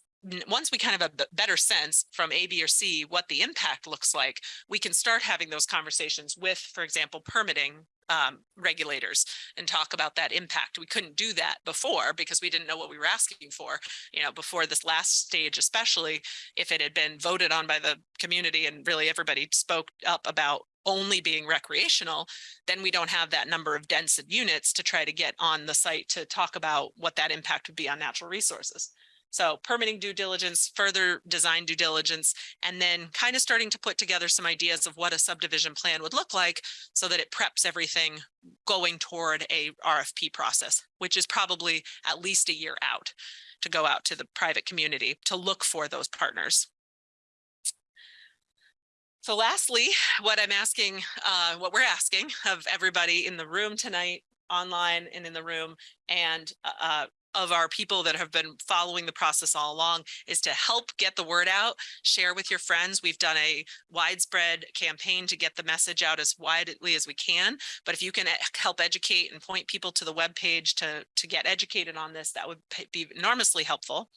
once we kind of have a better sense from A, B, or C, what the impact looks like, we can start having those conversations with, for example, permitting um, regulators and talk about that impact. We couldn't do that before because we didn't know what we were asking for. You know, before this last stage, especially if it had been voted on by the community and really everybody spoke up about only being recreational, then we don't have that number of dense units to try to get on the site to talk about what that impact would be on natural resources. So permitting due diligence, further design due diligence, and then kind of starting to put together some ideas of what a subdivision plan would look like so that it preps everything going toward a RFP process, which is probably at least a year out to go out to the private community to look for those partners. So lastly, what I'm asking, uh, what we're asking of everybody in the room tonight, online and in the room, and uh, of our people that have been following the process all along is to help get the word out, share with your friends. We've done a widespread campaign to get the message out as widely as we can. But if you can help educate and point people to the webpage to, to get educated on this, that would be enormously helpful.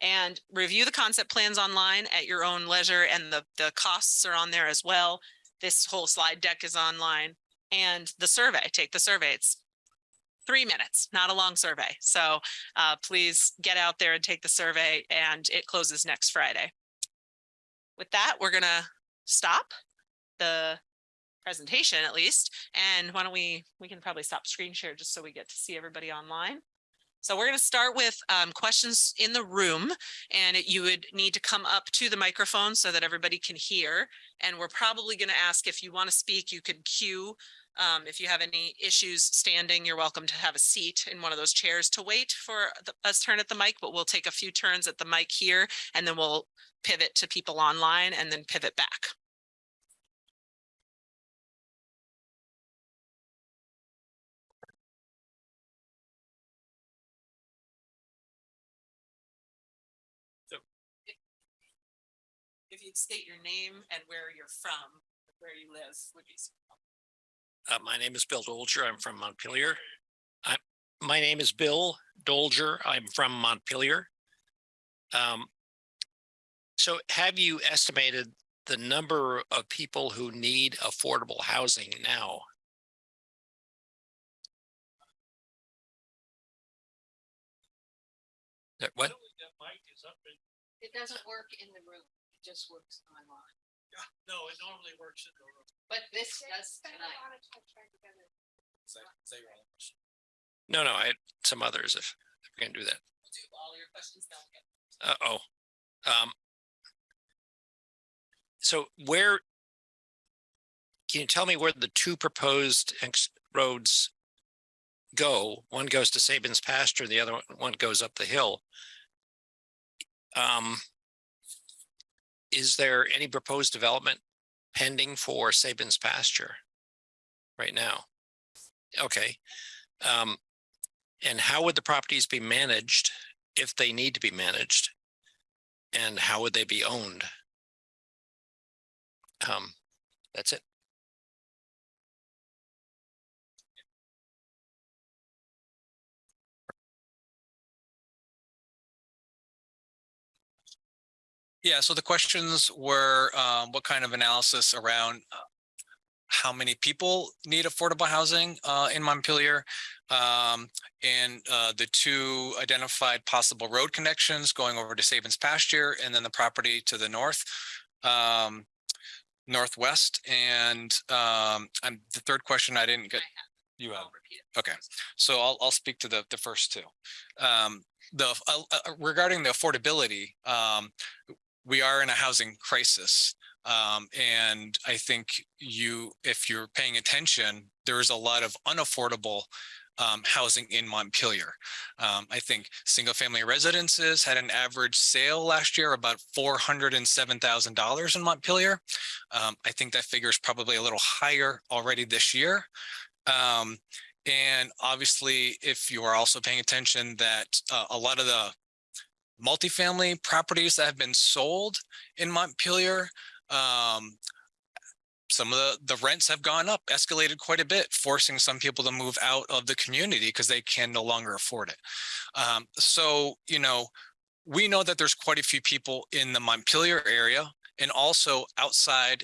And review the concept plans online at your own leisure and the, the costs are on there as well. This whole slide deck is online and the survey, take the survey. It's three minutes, not a long survey. So uh, please get out there and take the survey and it closes next Friday. With that, we're gonna stop the presentation at least. And why don't we, we can probably stop screen share just so we get to see everybody online. So we're gonna start with um, questions in the room and it- you would need to come up to the microphone so that everybody can hear. And we're probably gonna ask if you wanna speak, you could queue um, if you have any issues standing, you're welcome to have a seat in one of those chairs to wait for us turn at the mic, but we'll take a few turns at the mic here and then we'll pivot to people online and then pivot back. So if you'd state your name and where you're from, where you live would be. Uh, my name is Bill Dolger. I'm from Montpelier. I, my name is Bill Dolger. I'm from Montpelier. Um, so have you estimated the number of people who need affordable housing now? What? It doesn't work in the room, it just works online, No, it normally works in the room. but this does tonight. No, no, I had some others if, if we can do that. Do all your questions now. Uh-oh. Um. So where? Can you tell me where the two proposed ex- roads go? One goes to Sabin's pasture, the other one- one goes up the hill. Um. Is there any proposed development pending for Sabin's pasture? Right now? Okay. Um. And how would the properties be managed if they need to be managed? And how would they be owned? Um, that's it. Yeah, so the questions were, um, what kind of analysis around uh, how many people need affordable housing, uh, in Montpelier? Um, and, uh, the two identified possible road connections going over to Sabin's pasture and then the property to the north. Um, northwest and, um, and the third question I didn't get. You have. I'll repeat it. Okay, so I'll, I'll speak to the, the first two. Um, the, uh, uh, regarding the affordability, um, we are in a housing crisis. Um, and I think you, if you're paying attention, there is a lot of unaffordable um, housing in Montpelier. Um, I think single family residences had an average sale last year about four hundred and seven thousand dollars in Montpelier. Um, I think that figure is probably a little higher already this year. Um, and obviously, if you are also paying attention that uh, a lot of the multifamily properties that have been sold in Montpelier, um, some of the, the rents have gone up, escalated quite a bit, forcing some people to move out of the community because they can no longer afford it. Um, so, you know, we know that there's quite a few people in the Montpelier area and also outside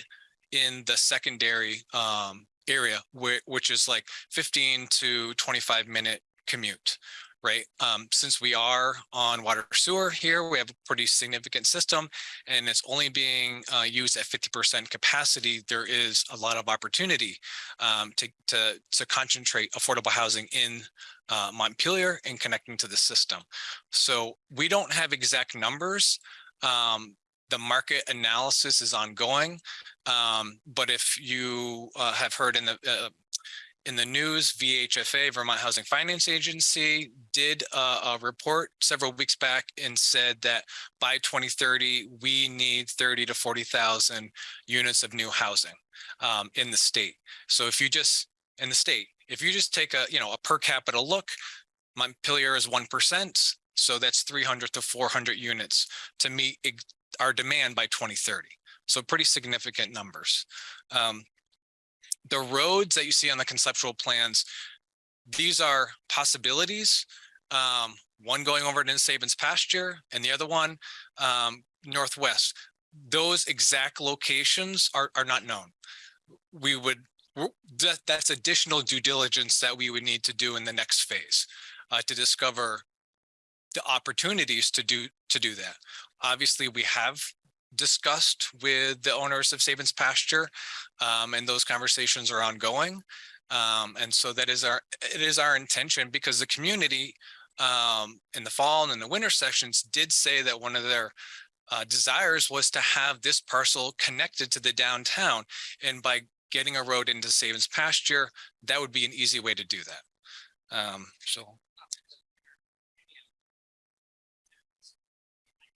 in the secondary um, area, where, which is like 15 to 25 minute commute, right? Um, since we are on water sewer here, we have a pretty significant system and it's only being uh, used at 50% capacity. There is a lot of opportunity um, to, to, to concentrate affordable housing in uh, Montpelier and connecting to the system. So we don't have exact numbers. Um, the market analysis is ongoing. Um, but if you uh, have heard in the uh, in the news, VHFA, Vermont Housing Finance Agency, did a report several weeks back and said that by 2030, we need 30 to 40,000 units of new housing um, in the state. So if you just, in the state, if you just take a, you know, a per capita look, Montpelier is 1%. So that's 300 to 400 units to meet our demand by 2030. So pretty significant numbers. Um, the roads that you see on the conceptual plans, these are possibilities. Um, one going over to Sabins pasture and the other one um, northwest. Those exact locations are, are not known. We would, that, that's additional due diligence that we would need to do in the next phase uh, to discover the opportunities to do to do that. Obviously, we have discussed with the owners of Sabins pasture um, and those conversations are ongoing. Um, and so that is our it is our intention because the community um, in the fall and in the winter sessions did say that one of their uh, desires was to have this parcel connected to the downtown. And by getting a road into Sabins pasture, that would be an easy way to do that. Um, so I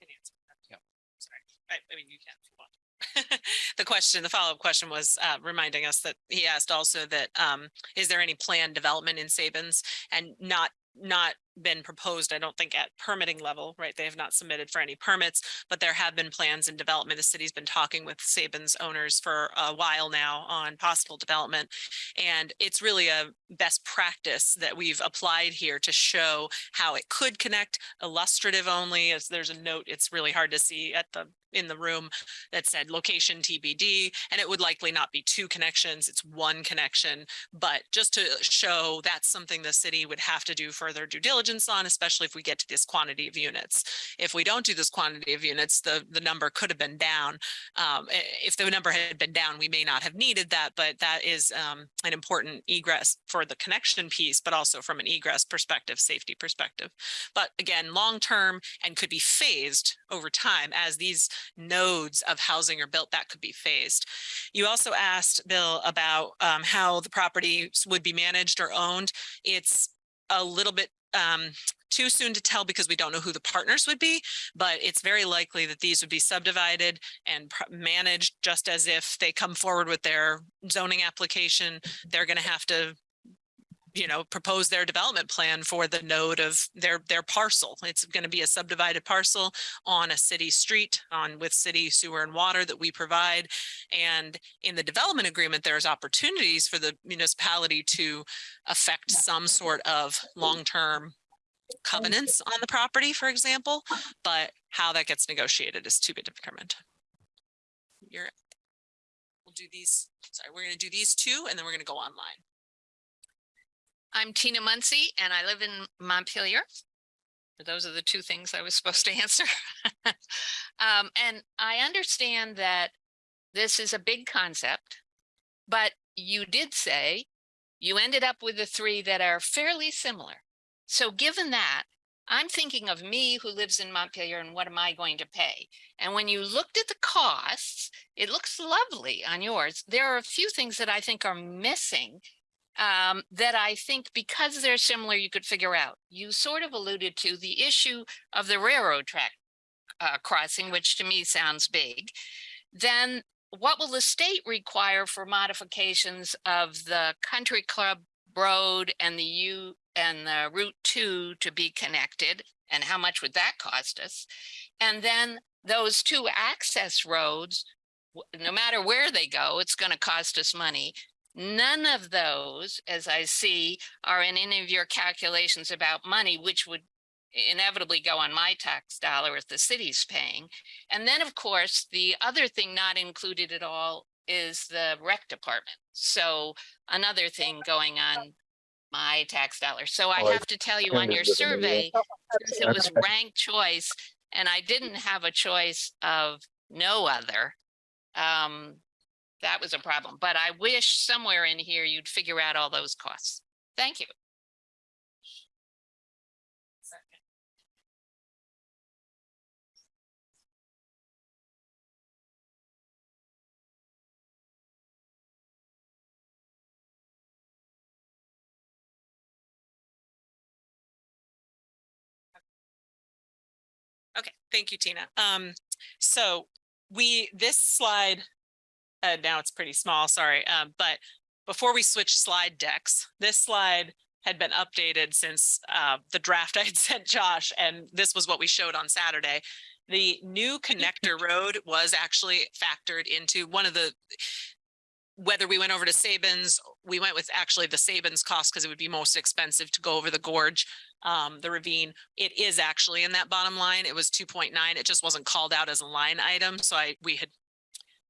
can answer that. Yep. Sorry, I, I mean, you can if you want. The question, the follow-up question was uh, reminding us that he asked also that um, is there any planned development in Sabins and not not been proposed, I don't think at permitting level, right? They have not submitted for any permits, but there have been plans in development. The city's been talking with Sabins owners for a while now on possible development. And it's really a best practice that we've applied here to show how it could connect illustrative only, as there's a note, it's really hard to see at the in the room that said location TBD, and it would likely not be two connections, it's one connection. But just to show that's something the city would have to do further due diligence on, especially if we get to this quantity of units. If we don't do this quantity of units, the, the number could have been down. Um, if the number had been down, we may not have needed that, but that is um, an important egress for the connection piece, but also from an egress perspective, safety perspective. But again, long-term and could be phased over time as these nodes of housing are built, that could be phased. You also asked, Bill, about um, how the properties would be managed or owned. It's a little bit um, too soon to tell because we don't know who the partners would be, but it's very likely that these would be subdivided and managed just as if they come forward with their zoning application, they're going to have to you know, propose their development plan for the node of their, their parcel. It's going to be a subdivided parcel on a city street on with city sewer and water that we provide. And in the development agreement, there's opportunities for the municipality to affect some sort of long-term covenants on the property, for example, but how that gets negotiated is to be determined. You're, we'll do these, sorry, we're going to do these two and then we're going to go online. I'm Tina Muncy and I live in Montpelier. Those are the two things I was supposed to answer. Um, and I understand that this is a big concept, but you did say you ended up with the three that are fairly similar. So given that, I'm thinking of me who lives in Montpelier and what am I going to pay? And when you looked at the costs, it looks lovely on yours. There are a few things that I think are missing um, that I think because they're similar, you could figure out. You sort of alluded to the issue of the railroad track uh, crossing, which to me sounds big. Then what will the state require for modifications of the country club road and the U and the Route Two to be connected? And how much would that cost us? And then those two access roads, no matter where they go, it's going to cost us money. None of those, as I see, are in any of your calculations about money, which would inevitably go on my tax dollar if the city's paying. And then, of course, the other thing not included at all is the rec department. So another thing going on my tax dollar. So I have to tell you on your survey, since it was ranked choice and I didn't have a choice of no other. Um, that was a problem, but I wish somewhere in here you'd figure out all those costs. Thank you. Okay, thank you, Tina. Um, so we, this slide, uh, now it's pretty small, sorry, um, but before we switch slide decks, this slide had been updated since, uh, the draft I had sent Josh, and this was what we showed on Saturday. The new connector road was actually factored into one of the, whether we went over to Sabins, we went with actually the Sabins cost because it would be most expensive to go over the gorge, um, the ravine. It is actually in that bottom line. It was two point nine. It just wasn't called out as a line item. So I, we had,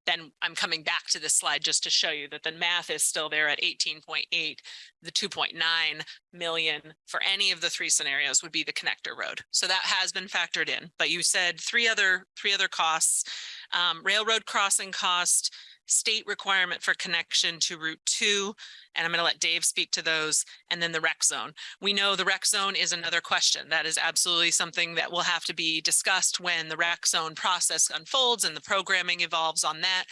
then I'm coming back to this slide just to show you that the math is still there at eighteen point eight. The two point nine million for any of the three scenarios would be the connector road. So that has been factored in, but you said three other, three other costs. Um, railroad crossing cost, state requirement for connection to Route two, and I'm going to let Dave speak to those, and then the rec zone. We know the rec zone is another question. That is absolutely something that will have to be discussed when the rec zone process unfolds and the programming evolves on that.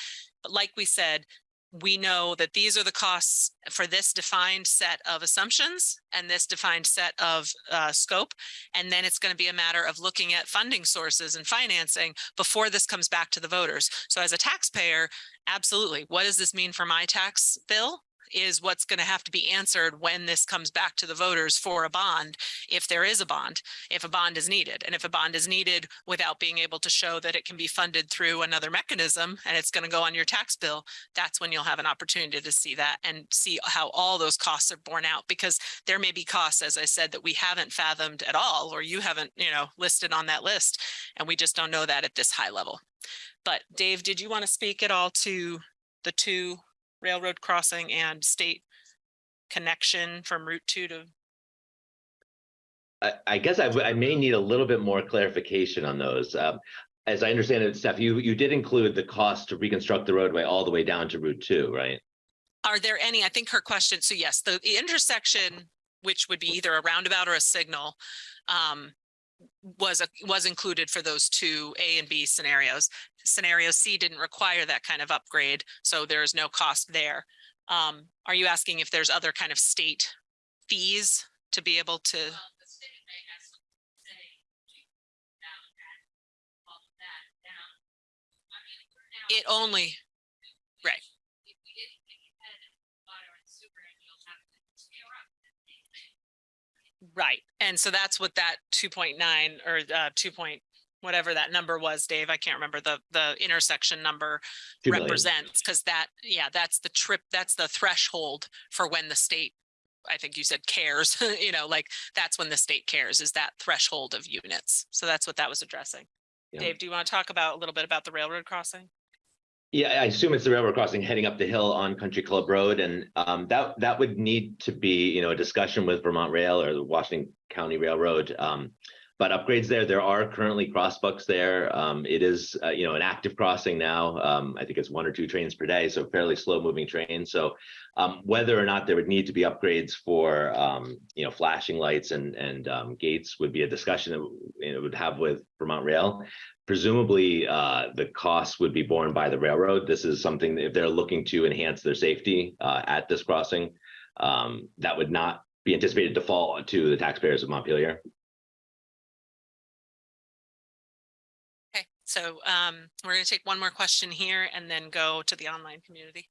But like we said, we know that these are the costs for this defined set of assumptions and this defined set of uh, scope. And then it's going to be a matter of looking at funding sources and financing before this comes back to the voters. So as a taxpayer, absolutely, what does this mean for my tax bill? Is what's going to have to be answered when this comes back to the voters for a bond, if there is a bond, if a bond is needed. And if a bond is needed without being able to show that it can be funded through another mechanism and it's going to go on your tax bill, that's when you'll have an opportunity to see that and see how all those costs are borne out because there may be costs, as I said, that we haven't fathomed at all, or you haven't, you know, listed on that list. And we just don't know that at this high level. But Dave, did you want to speak at all to the two railroad crossing and state connection from Route two to, I, I guess I may need a little bit more clarification on those. Um, as I understand it, Steph, you, you did include the cost to reconstruct the roadway all the way down to Route two, right? are there any, I think her question, so yes, the the intersection, which would be either a roundabout or a signal, um, was, a- was included for those two A and B scenarios. Scenario C didn't require that kind of upgrade, so there is no cost there. Um, are you asking if there's other kind of state fees to be able to? It only, right. Right, and so that's what that two point nine or uh two point, whatever that number was, Dave, I can't remember the the intersection number represents, because that, yeah, that's the trip, that's the threshold for when the state, I think you said cares, you know, like, that's when the state cares, is that threshold of units. So that's what that was addressing. Yeah. Dave, do you want to talk about a little bit about the railroad crossing? Yeah, I assume it's the railroad crossing heading up the hill on Country Club Road, and um, that that would need to be, you know, a discussion with Vermont Rail or the Washington County Railroad. Um, but upgrades there, there are currently crossbucks there. Um, it is, uh, you know, an active crossing now. Um, I think it's one or two trains per day, so fairly slow moving train. So um, whether or not there would need to be upgrades for, um, you know, flashing lights and and gates would be a discussion that you know, would have with Vermont Rail presumably uh, the costs would be borne by the railroad. This is something that if they're looking to enhance their safety uh, at this crossing, um, that would not be anticipated to fall to the taxpayers of Montpelier. Okay, so um, we're going to take one more question here and then go to the online community.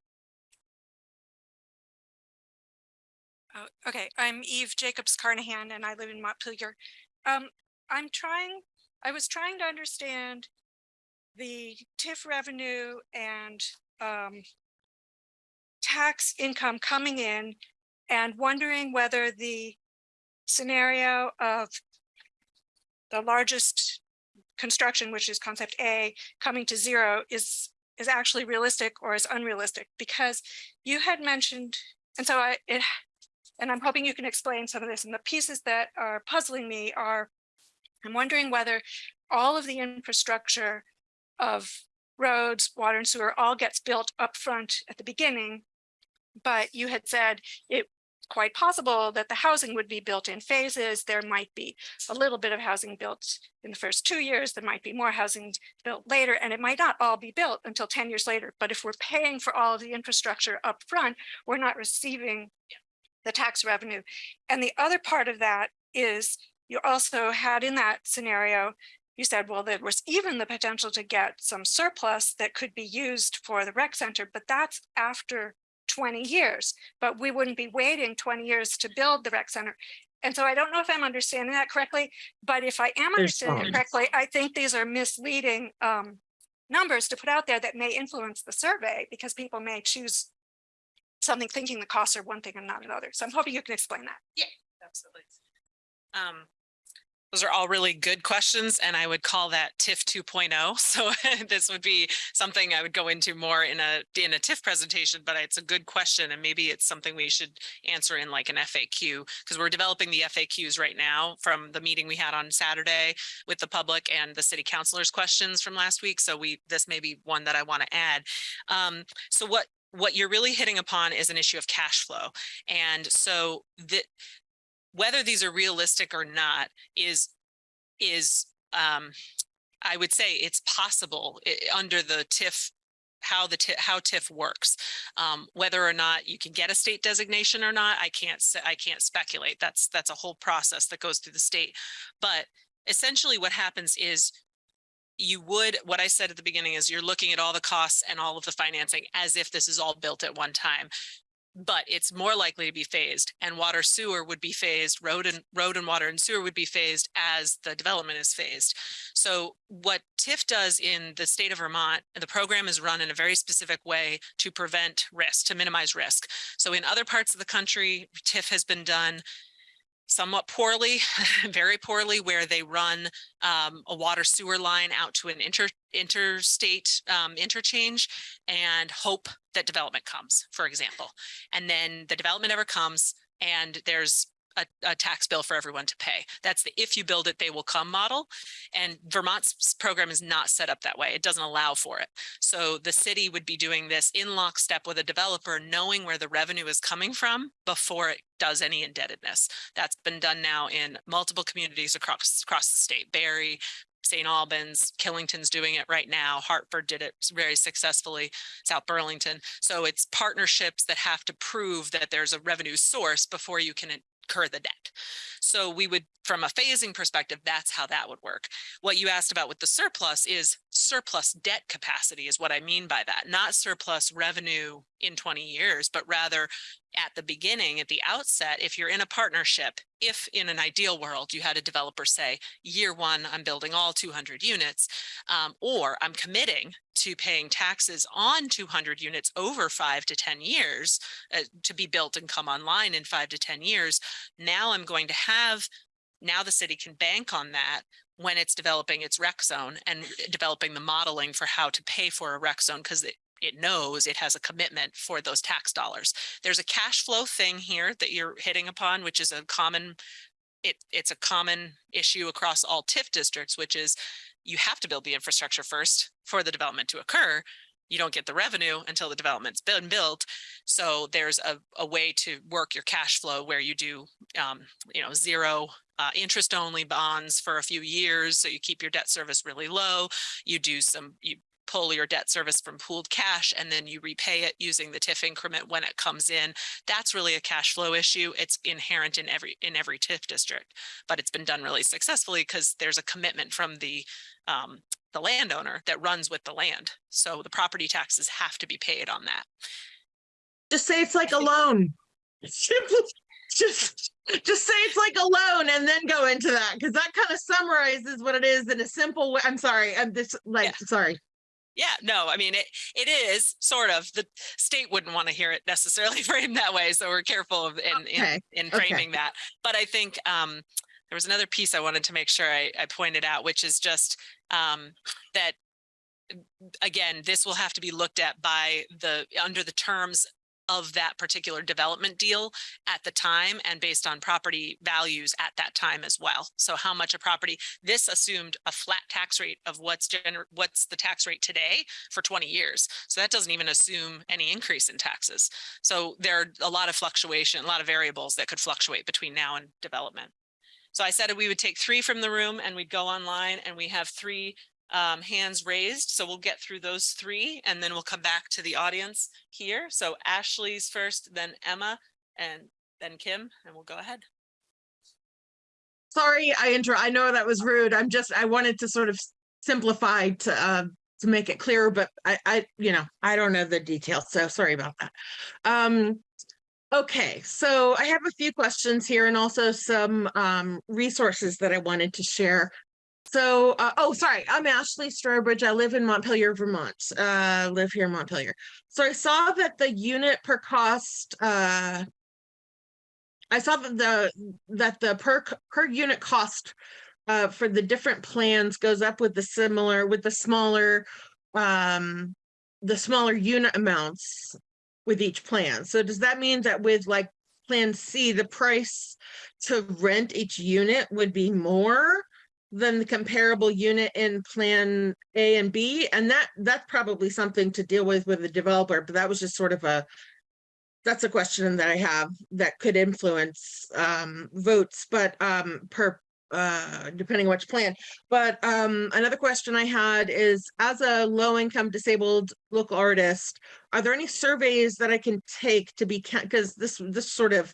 Oh, okay, I'm Eve Jacobs Carnahan and I live in Montpelier. Um, I'm trying, I was trying to understand the TIF revenue and um tax income coming in and wondering whether the scenario of the largest construction, which is concept A, coming to zero is, is actually realistic or is unrealistic? Because you had mentioned, and so I, it, and I'm hoping you can explain some of this, and the pieces that are puzzling me are, I'm wondering whether all of the infrastructure of roads, water and sewer all gets built up front at the beginning. But you had said it quite possible that the housing would be built in phases. There might be a little bit of housing built in the first two years. There might be more housing built later, and it might not all be built until 10 years later. But if we're paying for all of the infrastructure up front, we're not receiving the tax revenue. And the other part of that is you also had in that scenario, you said, well, there was even the potential to get some surplus that could be used for the rec center, but that's after 20 years, but we wouldn't be waiting 20 years to build the rec center. And so I don't know if I'm understanding that correctly, but if I am understanding it correctly, I think these are misleading um, numbers to put out there that may influence the survey because people may choose something thinking the costs are one thing and not another. So I'm hoping you can explain that. Yeah, absolutely. Um, those are all really good questions and I would call that TIF 2.0. So this would be something I would go into more in a, in a TIF presentation, but it's a good question and maybe it's something we should answer in like an FAQ because we're developing the FAQs right now from the meeting we had on Saturday with the public and the city councilors questions from last week. So we, this may be one that I want to add. Um, so what, what you're really hitting upon is an issue of cash flow. And so the, whether these are realistic or not is is um I would say it's possible i- under the TIF how the how TIF works. Um, whether or not you can get a state designation or not, I can't I can't speculate. That's that's a whole process that goes through the state. But essentially what happens is you would, what I said at the beginning is you're looking at all the costs and all of the financing as if this is all built at one time but it's more likely to be phased and water sewer would be phased, road and road and water and sewer would be phased as the development is phased. So what TIF does in the state of Vermont, the program is run in a very specific way to prevent risk, to minimize risk. So in other parts of the country, TIF has been done somewhat poorly, very poorly, where they run um, a water sewer line out to an inter interstate um, interchange and hope that development comes, for example. And then the development ever comes and there's a, a tax bill for everyone to pay. That's the if you build it, they will come model. And Vermont's program is not set up that way. It doesn't allow for it. So the city would be doing this in lockstep with a developer, knowing where the revenue is coming from before it does any indebtedness. That's been done now in multiple communities across, across the state. Barre, St. Albans, Killington's doing it right now. Hartford did it very successfully, South Burlington. So it's partnerships that have to prove that there's a revenue source before you can incur the debt. So we would, from a phasing perspective, that's how that would work. What you asked about with the surplus is surplus debt capacity is what I mean by that, not surplus revenue in 20 years, but rather at the beginning, at the outset, if you're in a partnership, if in an ideal world, you had a developer say, year one, I'm building all 200 units, um, or I'm committing to paying taxes on 200 units over five to 10 years uh, to be built and come online in five to 10 years. Now I'm going to have, now the city can bank on that when it's developing its rec zone and developing the modeling for how to pay for a rec zone because it, knows it has a commitment for those tax dollars. There's a cash flow thing here that you're hitting upon, which is a common, it, it's a common issue across all TIF districts, which is you have to build the infrastructure first for the development to occur. You don't get the revenue until the development's been built. So there's a, a way to work your cash flow where you do, um, you know, zero uh, interest only bonds for a few years. So you keep your debt service really low. You do some, you pull your debt service from pooled cash and then you repay it using the TIF increment when it comes in. That's really a cash flow issue. It's inherent in every, in every TIF district, but it's been done really successfully because there's a commitment from the, um, the landowner that runs with the land. So the property taxes have to be paid on that. Just say it's like a loan. Just, just say it's like a loan and then go into that, because that kind of summarizes what it is in a simple way. I'm sorry, I'm just like, sorry. Yeah, no, I mean, it, it is sort of, the state wouldn't want to hear it necessarily framed that way. So we're careful of in, in, Okay, in okay. framing that. But I think, um, there was another piece I wanted to make sure I, I pointed out, which is just um, that again, this will have to be looked at by the, under the terms of that particular development deal at the time and based on property values at that time as well. So how much a property, this assumed a flat tax rate of what's what's the tax rate today for 20 years. So that doesn't even assume any increase in taxes. So there are a lot of fluctuation, a lot of variables that could fluctuate between now and development. So I said we would take three from the room and we'd go online and we have three um, hands raised. So we'll get through those three and then we'll come back to the audience here. So Ashley's first, then Emma and then Kim, and we'll go ahead. Sorry, I inter, I know that was rude. I'm just, I wanted to sort of simplify to, uh, to make it clearer, but I, I, you know, I don't know the details, so sorry about that. Um, okay, so I have a few questions here and also some, um, resources that I wanted to share. So, uh, oh, sorry, I'm Ashley Strobridge. I live in Montpelier, Vermont. Uh, live here in Montpelier. So I saw that the unit per cost, uh, I saw that the, that the per, per unit cost uh, for the different plans goes up with the similar, with the smaller, um, the smaller unit amounts with each plan. So does that mean that with like Plan C, the price to rent each unit would be more than the comparable unit in Plan A and B? And that, that's probably something to deal with with the developer, but that was just sort of a that's a question that I have that could influence um votes, but um per uh depending on which plan. But um another question I had is as a low income disabled local artist, are there any surveys that I can take to be because this this sort of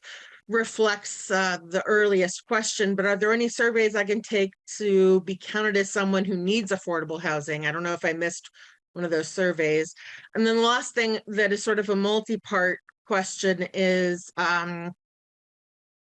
reflects uh the earliest question, but are there any surveys I can take to be counted as someone who needs affordable housing? I don't know if I missed one of those surveys. And then the last thing that is sort of a multi-part question is um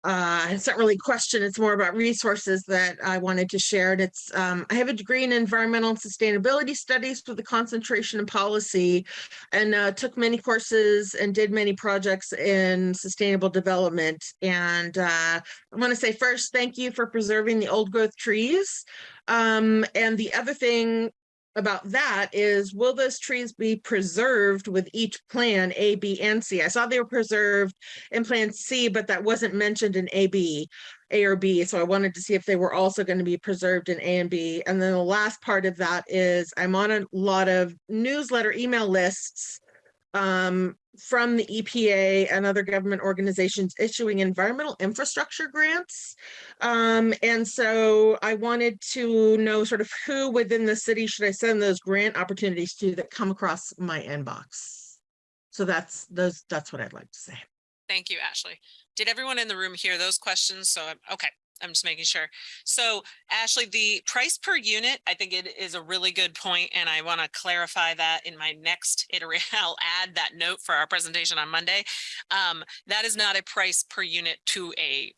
uh it's not really a question it's more about resources that i wanted to share and it's um i have a degree in environmental and sustainability studies with a concentration in policy and uh, took many courses and did many projects in sustainable development and uh i want to say first thank you for preserving the old growth trees. Um and the other thing about that is, will those trees be preserved with each plan A, B, and C? I saw they were preserved in Plan C, but that wasn't mentioned in A, B, A or B. So I wanted to see if they were also going to be preserved in A and B. And then the last part of that is I'm on a lot of newsletter email lists um, from the EPA and other government organizations issuing environmental infrastructure grants. Um, and so I wanted to know sort of who within the city should I send those grant opportunities to that come across my inbox. So that's those, that's what I'd like to say. Thank you, Ashley. Did everyone in the room hear those questions? So, I'm okay, I'm just making sure. So Ashley, the price per unit, I think it is a really good point, and I want to clarify that in my next iteration. I'll add that note for our presentation on Monday. Um, that is not a price per unit to a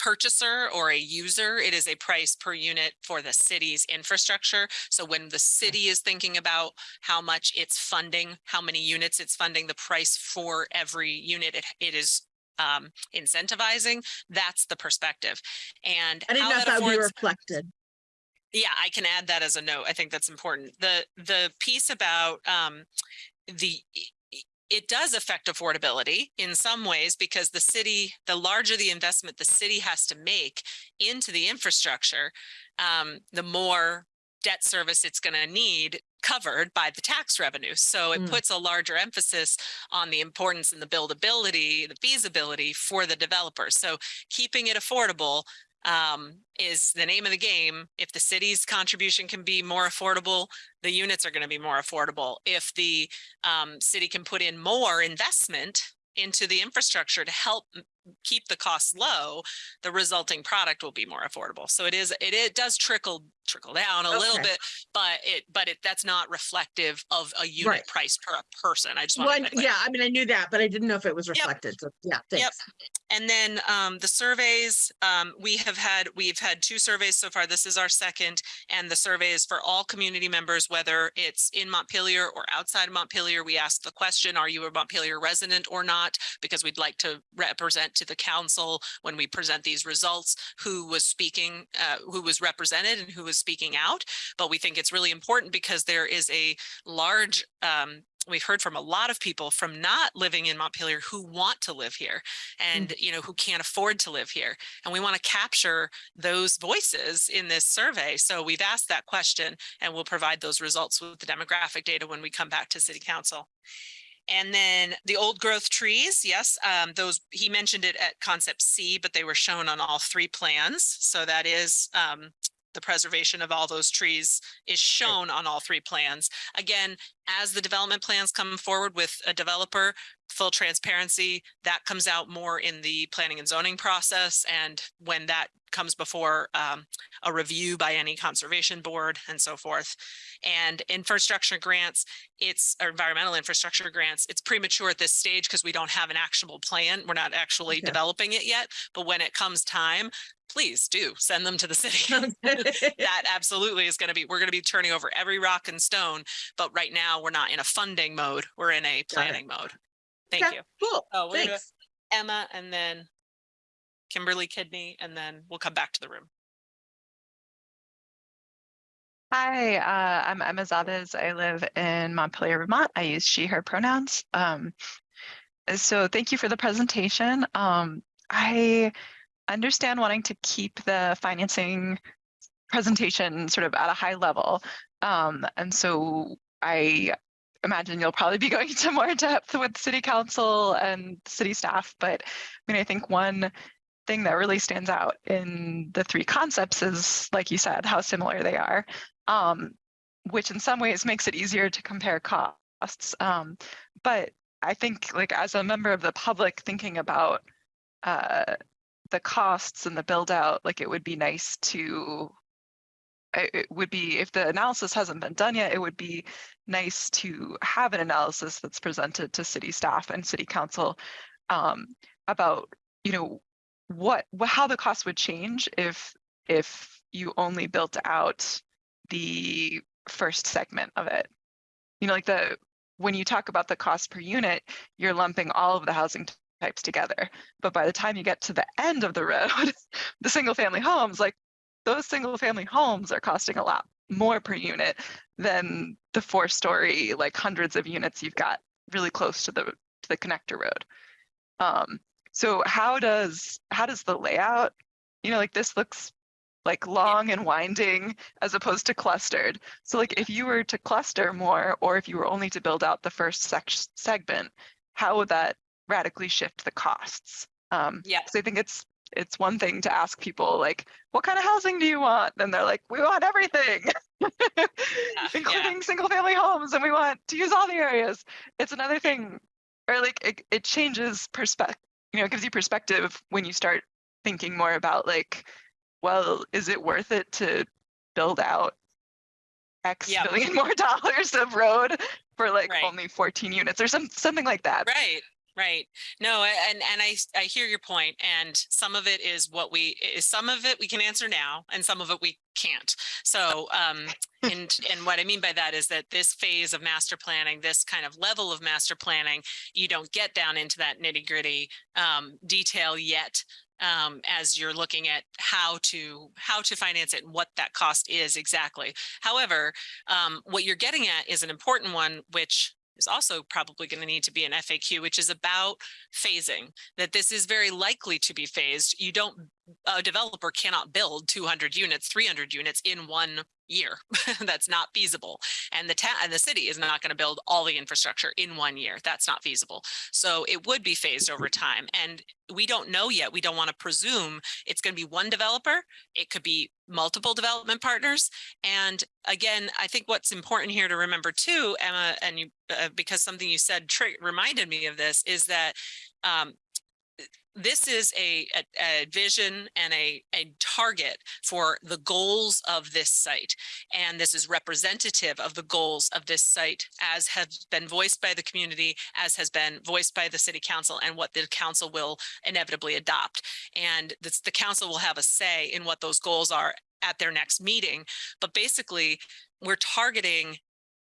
purchaser or a user. It is a price per unit for the city's infrastructure. So when the city is thinking about how much it's funding, how many units it's funding, the price for every unit it, it is um, incentivizing, that's the perspective. And I didn't how know that would be reflected. yeah, I can add that as a note. I think that's important. The, the piece about um, the, it does affect affordability in some ways because the city, the larger the investment the city has to make into the infrastructure, um, the more debt service it's going to need covered by the tax revenue. So it Mm. puts a larger emphasis on the importance and the buildability, the feasibility for the developer. So keeping it affordable um, is the name of the game. If the city's contribution can be more affordable, the units are going to be more affordable. If the um, city can put in more investment into the infrastructure to help keep the costs low, the resulting product will be more affordable. So it is, it, it does trickle, trickle down a little bit, but it, but it, that's not reflective of a unit Right. price per person. I just want yeah, I mean, I knew that, but I didn't know if it was reflected. So yeah, thanks. And then um, the surveys, um, we have had, we've had two surveys so far. This is our second. And the survey is for all community members, whether it's in Montpelier or outside of Montpelier. We ask the question, are you a Montpelier resident or not? Because we'd like to represent present to the council, when we present these results, who was speaking, uh, who was represented and who was speaking out. But we think it's really important because there is a large, um, we've heard from a lot of people from not living in Montpelier who want to live here and, you know, who can't afford to live here. And we want to capture those voices in this survey. So we've asked that question and we'll provide those results with the demographic data when we come back to city council. And then the old growth trees, yes, um, those, he mentioned it at concept C, but they were shown on all three plans. So that is, um, the preservation of all those trees is shown on all three plans. Again, as the development plans come forward with a developer, full transparency, that comes out more in the planning and zoning process. And when that comes before um, a review by any conservation board and so forth. And infrastructure grants, it's or environmental infrastructure grants, it's premature at this stage because we don't have an actionable plan. We're not actually developing it yet. But when it comes time, please do send them to the city. that absolutely is going to be, we're going to be turning over every rock and stone. But right now, we're not in a funding mode. We're in a planning mode. Thank Okay, you. Cool, Oh, we're gonna do thanks. Emma and then Kimberly Kidney, and then we'll come back to the room. Hi, uh, I'm Emma Zabez. I live in Montpelier, Vermont. I use she, her pronouns. Um, so thank you for the presentation. Um, I understand wanting to keep the financing presentation sort of at a high level. Um, and so I imagine you'll probably be going into more depth with city council and city staff. But I mean, I think one thing that really stands out in the three concepts is, like you said, how similar they are um, which in some ways makes it easier to compare costs. Um, but I think like as a member of the public thinking about uh, the costs and the build out, like it would be nice to, it would be, if the analysis hasn't been done yet, it would be nice to have an analysis that's presented to city staff and city council um, about, you know, what, wha- how the cost would change if, if you only built out the first segment of it. You know, like the, when you talk about the cost per unit, you're lumping all of the housing types together. But by the time you get to the end of the road, the single family homes, like those single family homes are costing a lot more per unit than the four story, like hundreds of units you've got really close to the, to the connector road. Um, so how does, how does the layout, you know, like this looks like long and winding as opposed to clustered. So like if you were to cluster more, or if you were only to build out the first sec- segment, how would that radically shift the costs? Um, Yeah. so I think it's it's one thing to ask people like, what kind of housing do you want? And they're like, we want everything, including single family homes, and we want to use all the areas. It's another thing, or like it, it changes perspective. You know, it gives you perspective when you start thinking more about like, well, is it worth it to build out X Yeah. billion more dollars of road for like Right. only 14 units or some something like that? Right, right. No, a- and, I I, hear your point, and some of it is what we, is some of it we can answer now, and some of it we can't. So, um, and, and what I mean by that is that this phase of master planning, this kind of level of master planning, you don't get down into that nitty gritty, um, detail yet. Um, as you're looking at how to, how to finance it and what that cost is exactly. However, um, what you're getting at is an important one, which is also probably going to need to be an FAQ, which is about phasing, that this is very likely to be phased. You don't, a developer cannot build 200 units, 300 units in one year. That's not feasible. And the town and the city is not going to build all the infrastructure in one year. That's not feasible. So it would be phased over time. And we don't know yet. We don't want to presume it's going to be one developer. It could be multiple development partners. And again, I think what's important here to remember too, Emma, and you, uh, because something you said reminded me of this, is that um, this is a, a, a vision and a, a target for the goals of this site. And this is representative of the goals of this site as has been voiced by the community, as has been voiced by the city council and what the council will inevitably adopt. And this, the council will have a say in what those goals are at their next meeting. But basically, we're targeting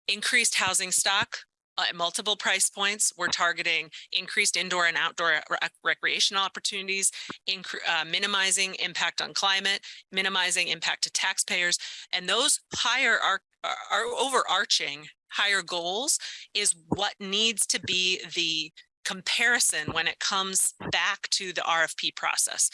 increased housing stock at multiple price points. We're targeting increased indoor and outdoor rec- recreational opportunities, uh, minimizing impact on climate, minimizing impact to taxpayers. And those higher are, are overarching higher goals is what needs to be the comparison when it comes back to the RFP process.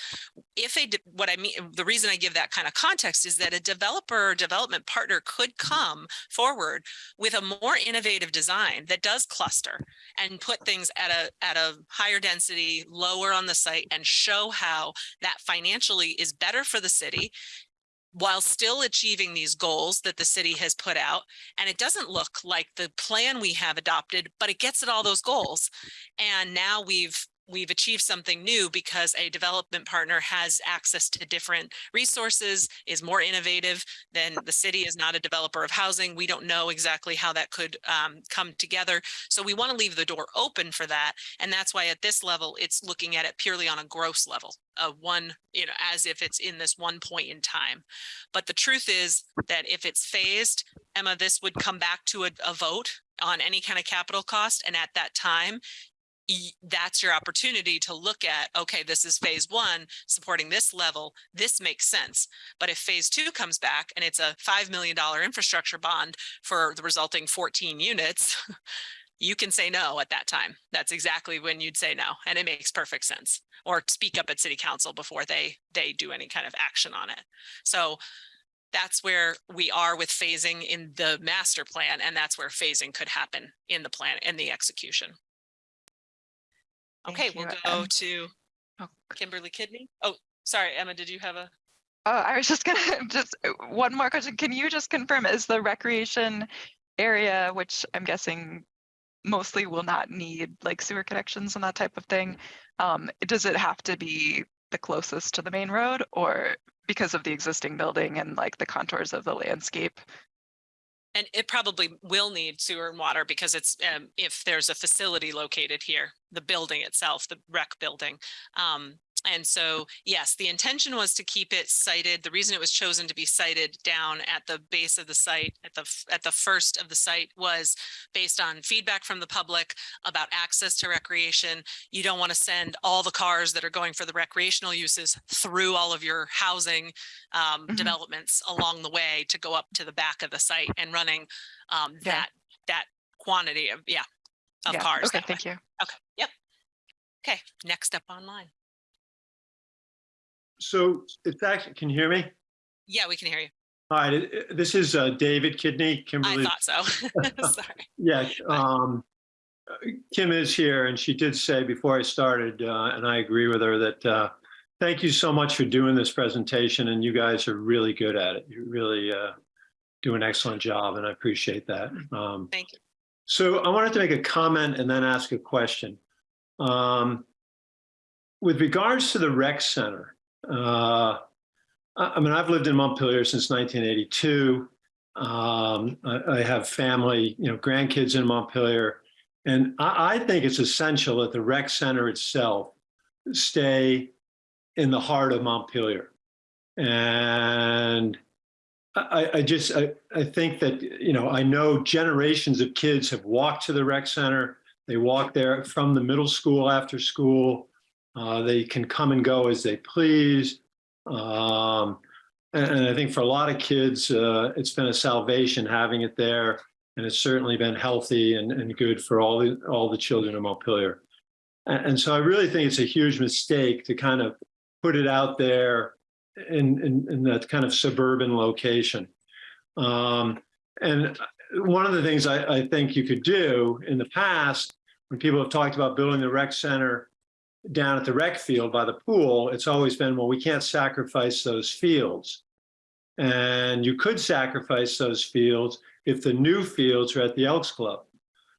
If a, what I mean, the reason I give that kind of context is that a developer or development partner could come forward with a more innovative design that does cluster and put things at a, at a higher density, lower on the site and show how that financially is better for the city while still achieving these goals that the city has put out. And it doesn't look like the plan we have adopted, but it gets at all those goals. And now we've we've achieved something new because a development partner has access to different resources, is more innovative than the city is not a developer of housing. We don't know exactly how that could um, come together. So we want to leave the door open for that. And that's why at this level, it's looking at it purely on a gross level of one, you know, as if it's in this one point in time. But the truth is that if it's phased, Emma, this would come back to a, a vote on any kind of capital cost. And at that time, that's your opportunity to look at, okay, this is phase one, supporting this level, this makes sense. But if phase two comes back and it's a $5 million infrastructure bond for the resulting 14 units, you can say no at that time. That's exactly when you'd say no, and it makes perfect sense. Or speak up at city council before they, they do any kind of action on it. So that's where we are with phasing in the master plan, and that's where phasing could happen in the plan, in the execution. Thank Okay, we'll you. go to oh. Kimberly Kidney. Oh, sorry, Emma, did you have a? Oh, I was just gonna, just uh, one more question. Can you just confirm, is the recreation area, which I'm guessing mostly will not need like sewer connections and that type of thing, um, does it have to be the closest to the main road or because of the existing building and like the contours of the landscape? And it probably will need sewer and water because it's, um, if there's a facility located here, the building itself, the rec building. Um, and so, yes, the intention was to keep it sited. The reason it was chosen to be sited down at the base of the site, at the, at the first of the site was based on feedback from the public about access to recreation. You don't want to send all the cars that are going for the recreational uses through all of your housing um, Mhm. developments along the way to go up to the back of the site and running um, Yeah. that, that quantity of, yeah, of Yeah, cars. Okay, that way. thank you. Okay, yep. Okay, next up online. So it's actually, can you hear me? Yeah, we can hear you. All right, this is uh, David Kidney, Kimberly. I thought so. Sorry. Yeah, um, Kim is here and she did say before I started, uh, and I agree with her that, uh, thank you so much for doing this presentation and you guys are really good at it. You really, uh, do an excellent job and I appreciate that. Um, Thank you. So I wanted to make a comment and then ask a question. Um, with regards to the rec center, uh, I, mean, I've lived in Montpelier since 1982. Um, I, I have family, you know, grandkids in Montpelier. And I, I think it's essential that the rec center itself stay in the heart of Montpelier. And I, I just, I, I think that, you know, I know generations of kids have walked to the rec center. They walk there from the middle school after school. Uh, they can come and go as they please. Um, and, and I think for a lot of kids, uh, it's been a salvation having it there. And it's certainly been healthy and, and good for all the, all the children of Montpelier. And, and so I really think it's a huge mistake to kind of put it out there in, in, in that kind of suburban location. Um, and one of the things I, I think you could do in the past, when people have talked about building the rec center down at the rec field by the pool, it's always been, well, we can't sacrifice those fields. And you could sacrifice those fields if the new fields are at the Elks Club.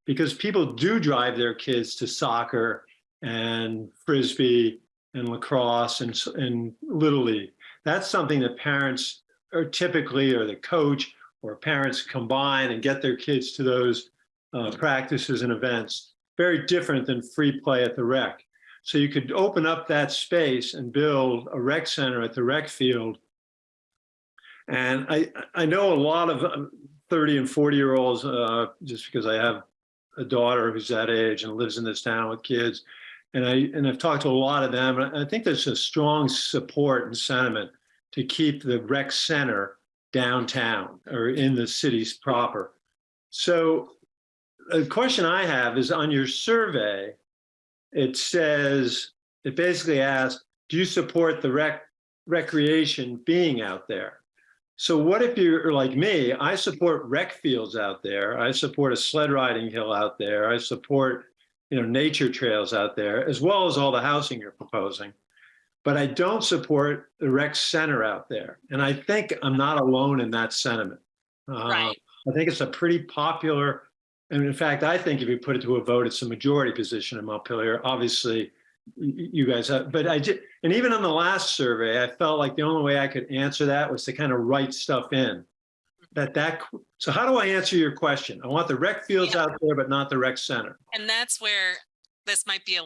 Because people do drive their kids to soccer and frisbee and lacrosse and, and Little League. That's something that parents are typically, or the coach or parents combine and get their kids to those uh, practices and events. Very different than free play at the rec. So you could open up that space and build a rec center at the rec field. And I, I know a lot of um, 30 and 40 year olds, uh, just because I have a daughter who's that age and lives in this town with kids. And I, and I've talked to a lot of them, and I think there's a strong support and sentiment to keep the rec center downtown or in the cities proper. So the question I have is on your survey, it says, it basically asks, do you support the rec, recreation being out there? So what if you're like me, I support rec fields out there. I support a sled riding hill out there. I support, you know, nature trails out there, as well as all the housing you're proposing. But I don't support the rec center out there. And I think I'm not alone in that sentiment. Uh, Right. I think it's a pretty popular, and in fact, I think if you put it to a vote, it's a majority position in Montpelier. Obviously, you guys have, but I did, and even on the last survey, I felt like the only way I could answer that was to kind of write stuff in. That that, so how do I answer your question? I want the rec fields Yeah. out there, but not the rec center. And that's where this might be a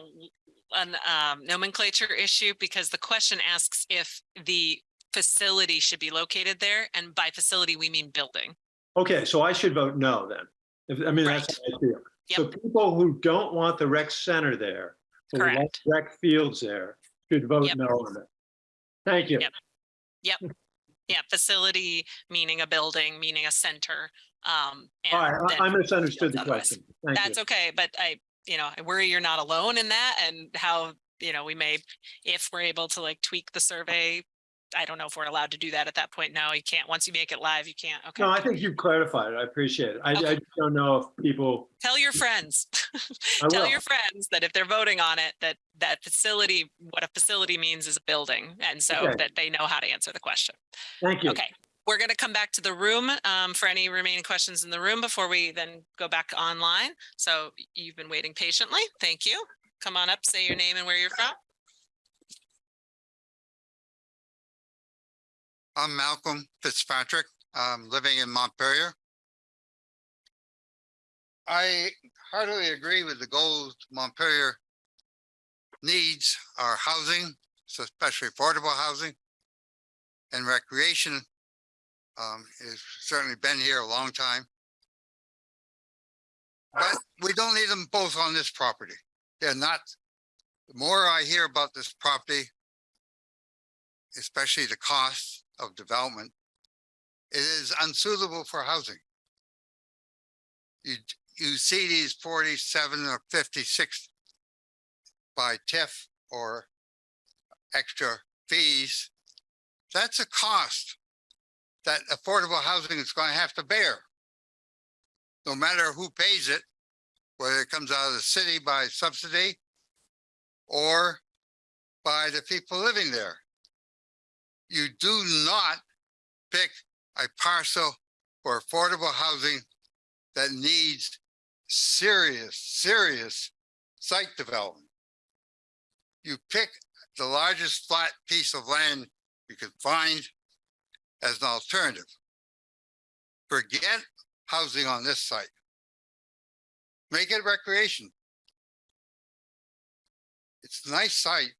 an um, nomenclature issue because the question asks if the facility should be located there. And by facility, we mean building. Okay, so I should vote no then. If, I mean, that's how I feel. So people who don't want the rec center there, who want rec fields there, should vote Yep. no on it. Thank you. Yep. Yep. Yeah, facility meaning a building, meaning a center. Um, All right, I I misunderstood the otherwise. question. Thank you. That's okay, but I, you know, I worry you're not alone in that and how, you know, we may, if we're able to like tweak the survey. I don't know if we're allowed to do that at that point. No, you can't. Once you make it live, you can't. Okay. No, I think you've clarified it. I appreciate it. I, I Okay. just don't know if people, Tell your friends. Tell your friends that if they're voting on it, that that facility, what a facility means is a building. And so Okay. that they know how to answer the question. thank you. Okay, we're going to come back to the room um, for any remaining questions in the room before we then go back online. So you've been waiting patiently. Thank you. Come on up, say your name and where you're from. I'm Malcolm Fitzpatrick, um, living in Montpelier. I heartily agree with the goals Montpelier needs are housing, especially affordable housing and recreation. Um, has certainly been here a long time. But we don't need them both on this property. They're not, the more I hear about this property, especially the cost of development, it is unsuitable for housing. You, you see these forty-seven or fifty-six by TIF or extra fees. That's a cost that affordable housing is going to have to bear. No matter who pays it, whether it comes out of the city by subsidy or by the people living there you do not pick a parcel for affordable housing that needs serious, serious site development. You pick the largest flat piece of land you can find as an alternative. Forget housing on this site. Make it recreation. It's a nice site,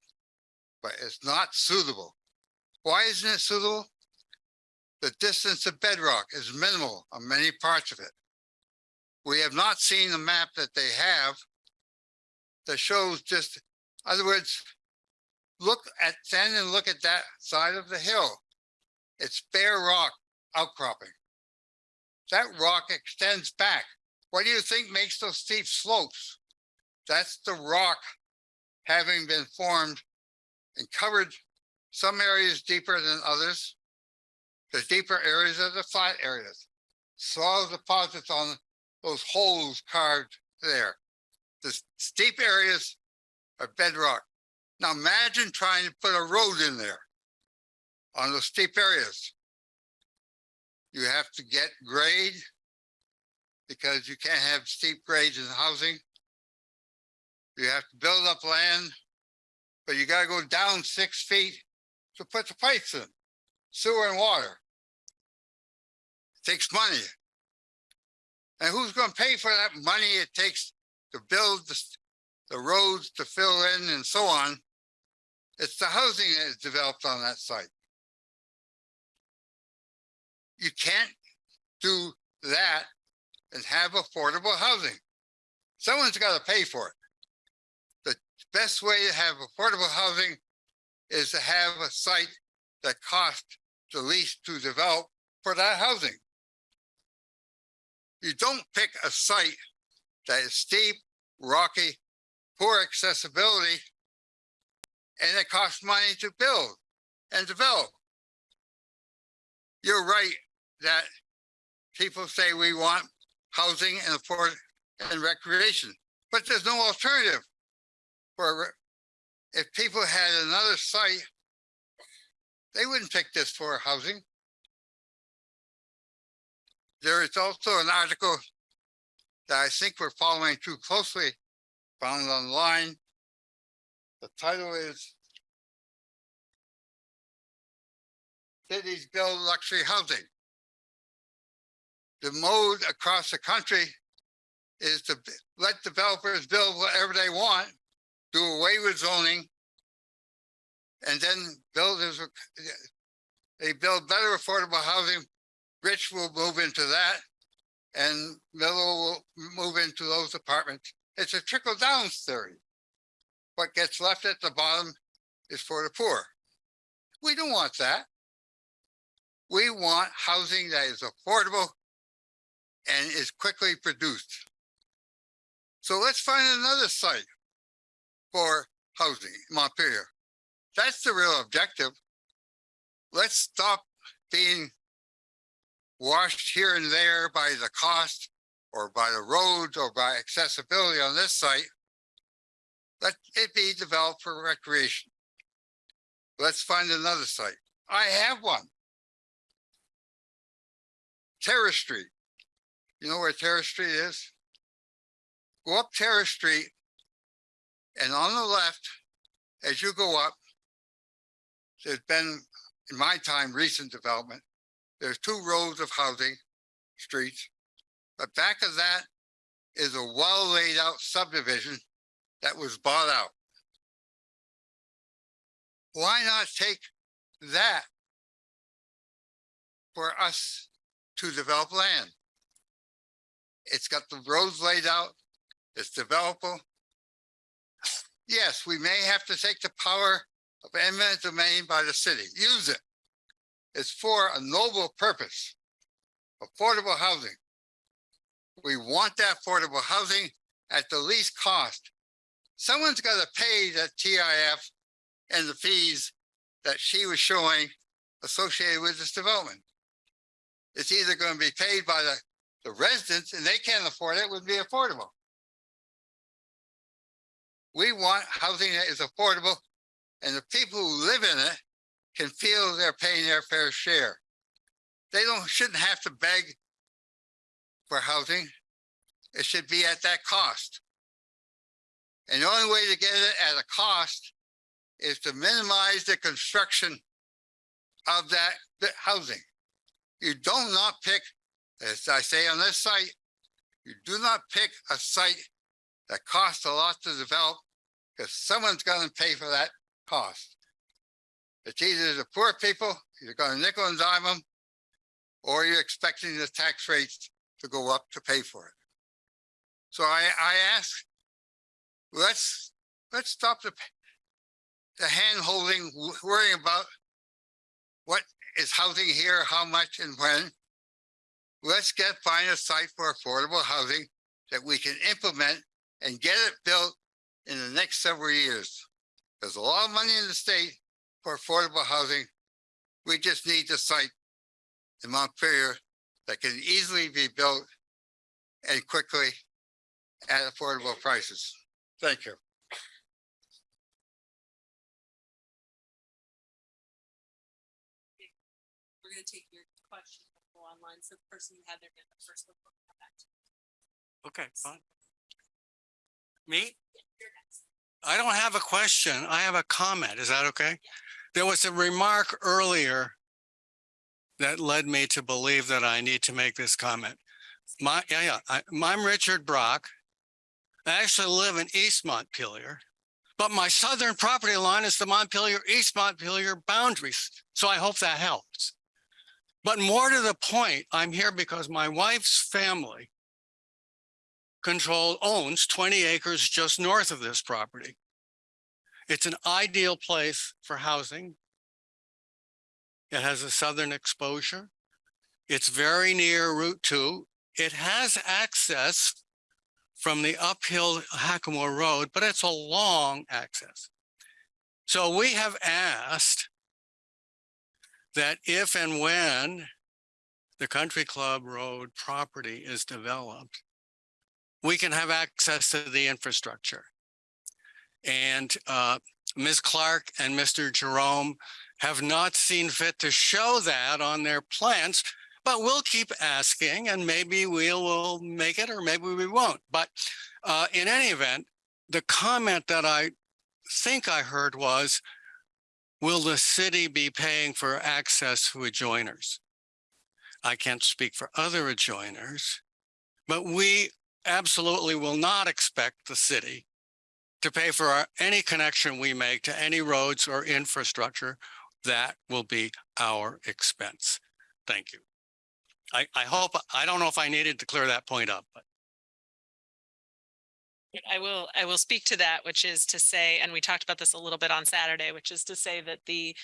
but it's not suitable why isn't it suitable? The distance to bedrock is minimal on many parts of it. We have not seen the map that they have that shows just, in other words, look at, stand and look at that side of the hill. It's bare rock outcropping. That rock extends back. What do you think makes those steep slopes? That's the rock having been formed and covered some areas deeper than others. The deeper areas are the flat areas. Soil deposits on those holes carved there. The steep areas are bedrock. Now imagine trying to put a road in there on those steep areas. You have to get grade because you can't have steep grades in housing. You have to build up land, but you gotta go down six feet to put the pipes in, sewer and water. It takes money. And who's gonna pay for that money it takes to build the, the roads to fill in and so on? It's the housing that is developed on that site. You can't do that and have affordable housing. Someone's got to pay for it. The best way to have affordable housing is to have a site that costs the least to develop for that housing. You don't pick a site that is steep, rocky, poor accessibility, and it costs money to build and develop. You're right that people say we want housing and afford and recreation, but there's no alternative. For if people had another site, they wouldn't pick this for housing. There is also an article that I think we're following too closely, found online. The title is Cities Build Luxury Housing. The mode across the country is to let developers build whatever they want, do away with zoning. And then builders, they build better affordable housing. Rich will move into that. And middle will move into those apartments. It's a trickle down theory. What gets left at the bottom is for the poor. We don't want that. We want housing that is affordable and is quickly produced. So let's find another site for housing in Montpelier. That's the real objective. Let's stop being washed here and there by the cost or by the roads or by accessibility on this site. Let it be developed for recreation. Let's find another site. I have one. Terrace Street. You know where Terrace Street is? Go up Terrace Street. And on the left, as you go up, there's been, in my time, recent development. There's two rows of housing streets. But back of that is a well laid out subdivision that was bought out. Why not take that for us to develop land? It's got the roads laid out, it's developable. Yes, we may have to take the power of eminent domain by the city, use it. It's for a noble purpose, affordable housing. We want that affordable housing at the least cost. Someone's got to pay that TIF and the fees that she was showing associated with this development. It's either going to be paid by the, the residents and they can't afford it, it would be affordable. We want housing that is affordable and the people who live in it can feel they're paying their fair share. They don't, shouldn't have to beg for housing. It should be at that cost. And the only way to get it at a cost is to minimize the construction of that housing. You do not pick, as I say on this site, you do not pick a site that costs a lot to develop because someone's going to pay for that cost. It's either the poor people, you're going to nickel and dime them, or you're expecting the tax rates to go up to pay for it. So I, I ask, let's, let's stop the, the hand holding, worrying about what is housing here, how much and when. Let's get, find a site for affordable housing that we can implement and get it built in the next several years. There's a lot of money in the state for affordable housing. We just need the site in Montpelier that can easily be built and quickly at affordable prices. Thank you. We're gonna take your question online, so the person who had their hand up first. will come back to you. Okay, fine. Me? I don't have a question. I have a comment. Is that okay? There was a remark earlier that led me to believe that I need to make this comment. My, yeah, yeah, I, I'm Richard Brock. I actually live in East Montpelier, but my southern property line is the Montpelier, East Montpelier boundaries. So I hope that helps. But more to the point, I'm here because my wife's family control owns twenty acres just north of this property. It's an ideal place for housing. It has a southern exposure. It's very near Route Two. It has access from the uphill Hackamore Road, but it's a long access. So we have asked that if and when the Country Club Road property is developed, we can have access to the infrastructure. And uh, Ms. Clark and Mr. Jerome have not seen fit to show that on their plans, but we'll keep asking and maybe we will make it or maybe we won't. But uh, in any event, the comment that I think I heard was, will the city be paying for access to adjoiners? I can't speak for other adjoiners, but we absolutely will not expect the city to pay for our, any connection we make to any roads or infrastructure. That will be our expense. Thank you. I, I hope, I don't know if I needed to clear that point up, but I will, I will speak to that, which is to say, and we talked about this a little bit on Saturday, which is to say that the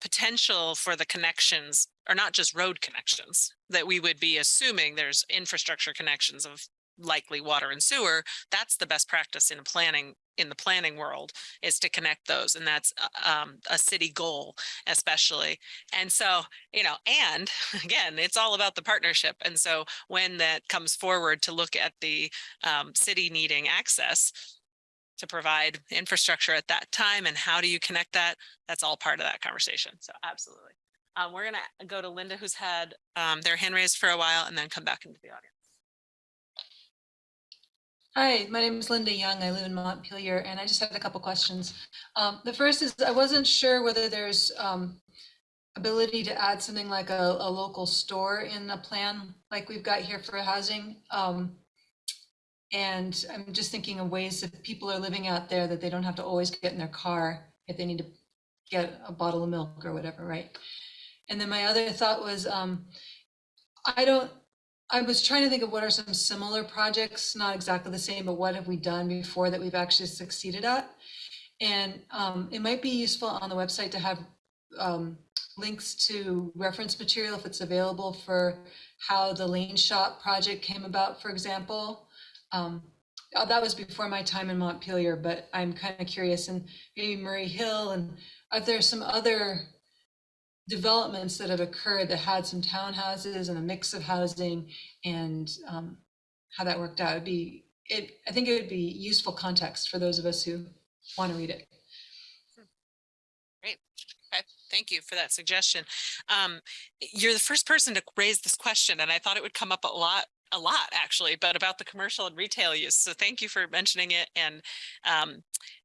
potential for the connections are not just road connections, that we would be assuming there's infrastructure connections of likely water and sewer. That's the best practice in planning, in the planning world, is to connect those. And that's uh, um, a city goal especially. And so, you know, and again, it's all about the partnership. And so when that comes forward to look at the um, city needing access to provide infrastructure at that time and how do you connect that? That's all part of that conversation. So absolutely. Um, we're gonna go to Linda, who's had um, their hand raised for a while and then come back into the audience. Hi, my name is Linda Young. I live in Montpelier and I just had a couple questions. Um, the first is I wasn't sure whether there's um, ability to add something like a, a local store in the plan like we've got here for housing. Um, and I'm just thinking of ways that people are living out there that they don't have to always get in their car if they need to get a bottle of milk or whatever, right? And then my other thought was, um, I don't, I was trying to think of what are some similar projects, not exactly the same, but what have we done before that we've actually succeeded at? And um, it might be useful on the website to have um, links to reference material if it's available for how the Lane Shop project came about, for example. Um, uh, that was before my time in Montpelier, but I'm kind of curious and maybe Murray Hill and are there some other developments that have occurred that had some townhouses and a mix of housing and um, how that worked out. It'd be, it, I think it would be useful context for those of us who want to read it. Great. Okay. Thank you for that suggestion. Um, you're the first person to raise this question and I thought it would come up a lot a lot actually, but about the commercial and retail use. So thank you for mentioning it. And um,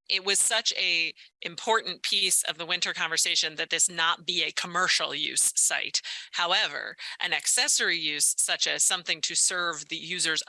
it was such a important piece of the winter conversation that this not be a commercial use site. However, an accessory use such as something to serve the users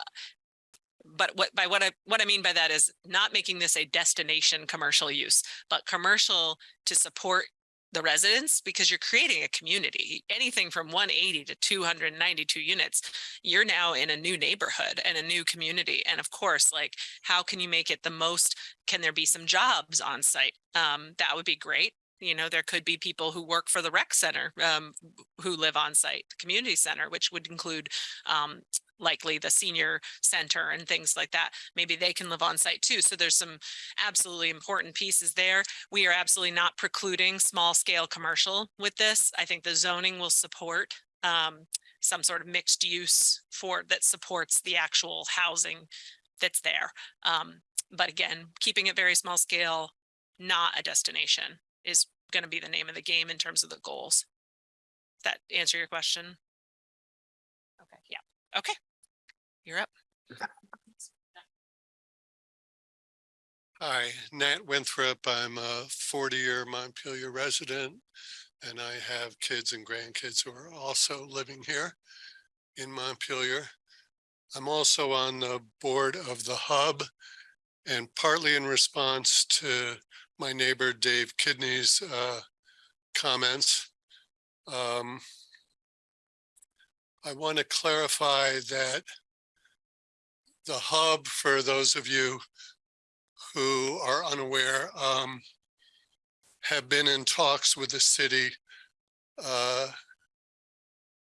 but what by what I what I mean by that is not making this a destination commercial use, but commercial to support the residents because you're creating a community. Anything from 180 to 292 units, you're now in a new neighborhood and a new community. And of course, like how can you make it the most, can there be some jobs on site? Um, that would be great. You know, there could be people who work for the rec center um, who live on site, the community center, which would include um, likely the senior center and things like that. Maybe they can live on site too. So there's some absolutely important pieces there. We are absolutely not precluding small scale commercial with this. I think the zoning will support um, some sort of mixed use for that supports the actual housing that's there. Um, but again, keeping it very small scale, not a destination is going to be the name of the game in terms of the goals. Does that answer your question? Okay, yeah, okay. You're up. Hi, Nat Winthrop. I'm a 40-year Montpelier resident, and I have kids and grandkids who are also living here in Montpelier. I'm also on the board of the Hub, and partly in response to my neighbor Dave Kidney's uh, comments, um, I want to clarify that the hub, for those of you who are unaware, um, have been in talks with the city uh,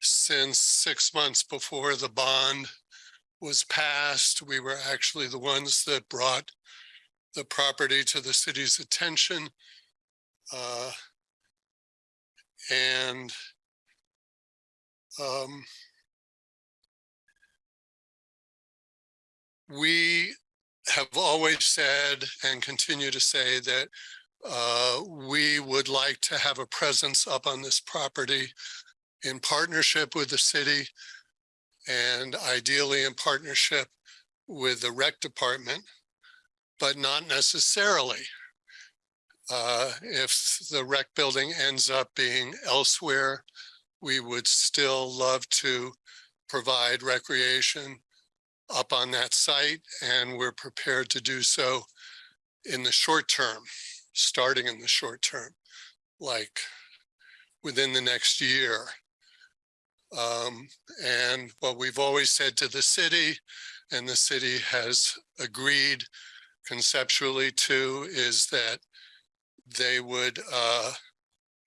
since six months before the bond was passed. We were actually the ones that brought the property to the city's attention. Uh, and um, we have always said and continue to say that uh, we would like to have a presence up on this property in partnership with the city and ideally in partnership with the rec department, but not necessarily. Uh, if the rec building ends up being elsewhere, we would still love to provide recreation up on that site, and we're prepared to do so in the short term, starting in the short term, like within the next year. Um, and what we've always said to the city, and the city has agreed conceptually too is that they would, uh,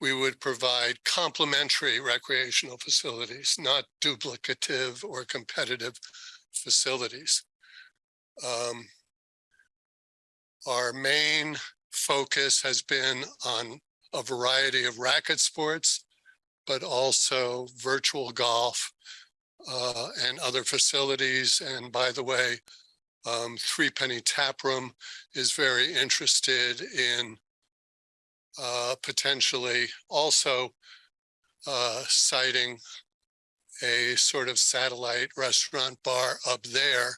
we would provide complementary recreational facilities, not duplicative or competitive facilities. Um, our main focus has been on a variety of racket sports, but also virtual golf uh, and other facilities. And by the way, um, Three Penny Tap Room is very interested in uh, potentially also uh, siting a sort of satellite restaurant bar up there.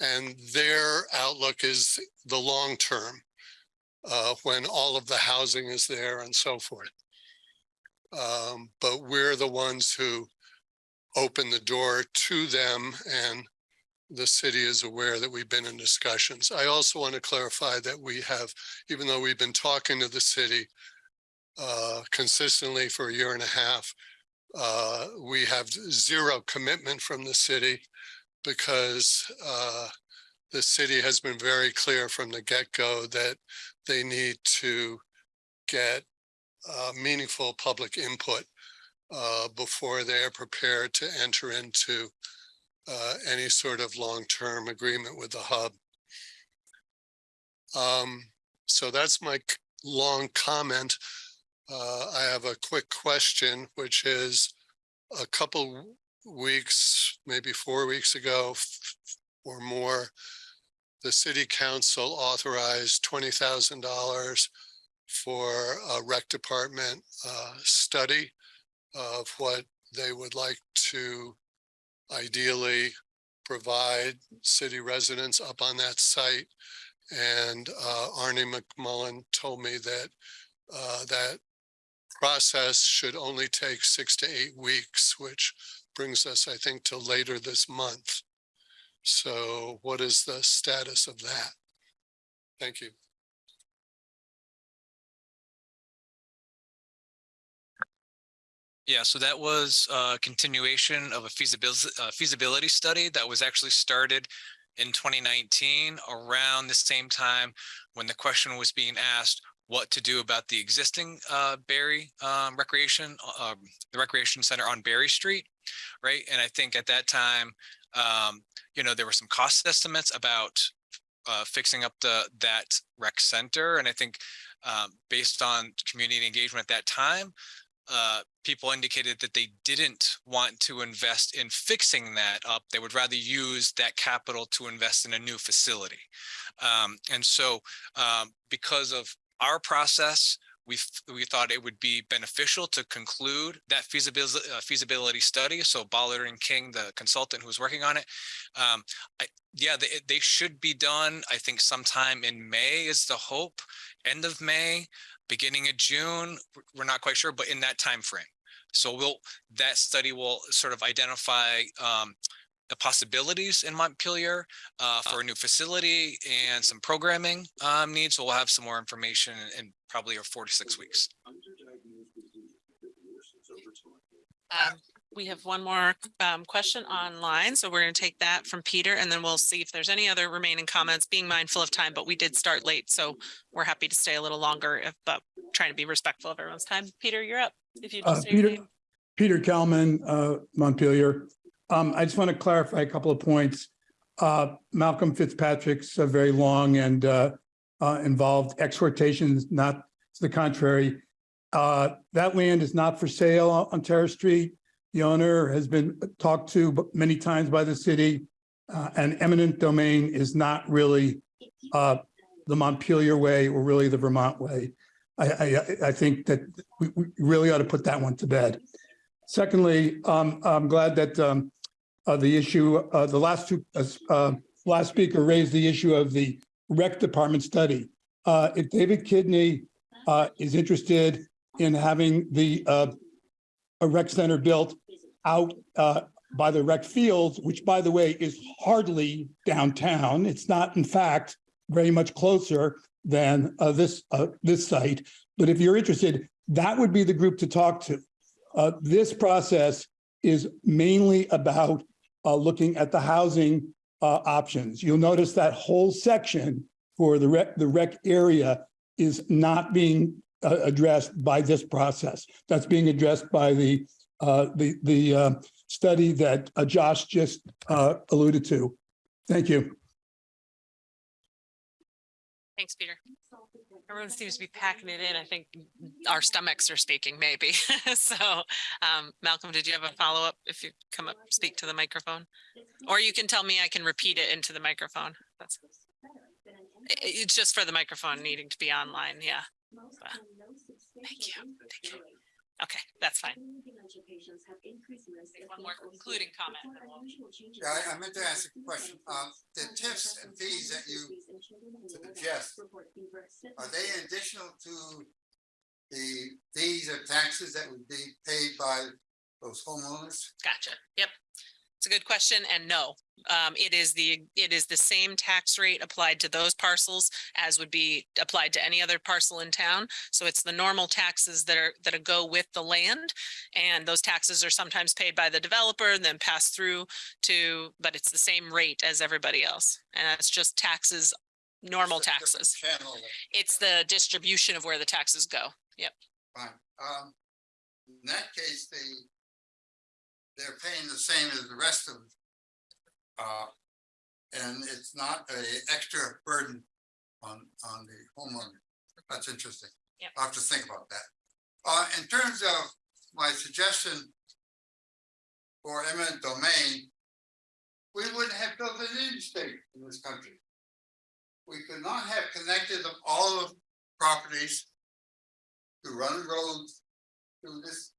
And their outlook is the long term, uh, when all of the housing is there and so forth. Um, but we're the ones who open the door to them and the city is aware that we've been in discussions. I also want to clarify that we have, even though we've been talking to the city uh, consistently for a year and a half, uh, we have zero commitment from the city because uh, the city has been very clear from the get-go that they need to get uh, meaningful public input uh, before they are prepared to enter into uh, any sort of long-term agreement with the hub. Um, so that's my long comment. Uh, I have a quick question, which is a couple weeks, maybe four weeks ago or more, the city council authorized twenty thousand dollars for a rec department uh, study of what they would like to ideally provide city residents up on that site. And uh, Arne McMullen told me that uh, that process should only take six to eight weeks, which brings us, I think, to later this month. So what is the status of that? Thank you. Yeah, so that was a continuation of a feasibility, uh, feasibility study that was actually started in 2019 around the same time when the question was being asked what to do about the existing uh, Barre um, Recreation, uh, um, the Recreation Center on Barre Street, right? And I think at that time, um, you know, there were some cost estimates about uh, fixing up the that rec center, and I think um, based on community engagement at that time, uh, people indicated that they didn't want to invest in fixing that up. They would rather use that capital to invest in a new facility. Um, and so um, because of our process, we we thought it would be beneficial to conclude that feasibility uh, feasibility study. So Ballard and King, the consultant who was working on it, um, I, yeah, they, they should be done. I think sometime in May is the hope, end of May, beginning of June. We're not quite sure, but in that time frame. So we'll that study will sort of identify um, possibilities in Montpelier uh, for a new facility and some programming um, needs. We'll have some more information in, in probably four to six weeks. Um, we have one more um, question online, so we're going to take that from Peter and then we'll see if there's any other remaining comments, being mindful of time, but we did start late, so we're happy to stay a little longer, if, but trying to be respectful of everyone's time. Peter, you're up. If you Uh, just say your Peter, name. Peter Kelman, uh, Montpelier. Um, I just want to clarify a couple of points. Uh, Malcolm Fitzpatrick's uh, very long and, uh, uh, involved exhortations, not to the contrary. Uh, that land is not for sale on Terrace Street. The owner has been talked to many times by the city. Uh, and eminent domain is not really, uh, the Montpelier way or really the Vermont way. I, I, I- I think that we, we really ought to put that one to bed. Secondly, um, I'm glad that, um, uh, the issue, uh, the last two, uh, uh, last speaker raised the issue of the rec department study. Uh, if David Kidney, uh, is interested in having the, a rec center built out, by the rec fields, which by the way is hardly downtown. It's not in fact very much closer than, this, this site. But if you're interested, that would be the group to talk to. This process is mainly about uh, looking at the housing uh, options. You'll notice that whole section for the rec, the rec area is not being uh, addressed by this process. That's being addressed by the uh, the the uh, study that uh, Josh just alluded to. Thank you. Thanks, Peter. Everyone seems to be packing it in. I think our stomachs are speaking maybe. So, um, Malcolm, did you have a follow-up? If you come up, speak to the microphone? Or you can tell me I can repeat it into the microphone. That's. It's just for the microphone needing to be online, yeah. But- Thank you, thank you. Okay, that's fine. One more concluding comment. and then we'll- Yeah, I- I meant to ask a question. Um, the tips and fees that you suggest, are they additional to the fees or taxes that would be paid by those homeowners? Gotcha. Yep. A good question and no, um, it is the, it is the same tax rate applied to those parcels as would be applied to any other parcel in town. So it's the normal taxes that are, that go with the land. And those taxes are sometimes paid by the developer and then passed through to, but it's the same rate as everybody else. And it's just taxes, normal taxes. Channel, It's the distribution of where the taxes go. Yep. fine. Um, in that case, they they're paying the same as the rest of uh, and it's not a extra burden on, on the homeowner. That's interesting. Yep. I'll have to think about that. Uh, in terms of my suggestion for eminent domain, we wouldn't have built an interstate in this country. We could not have connected all of properties to run roads through this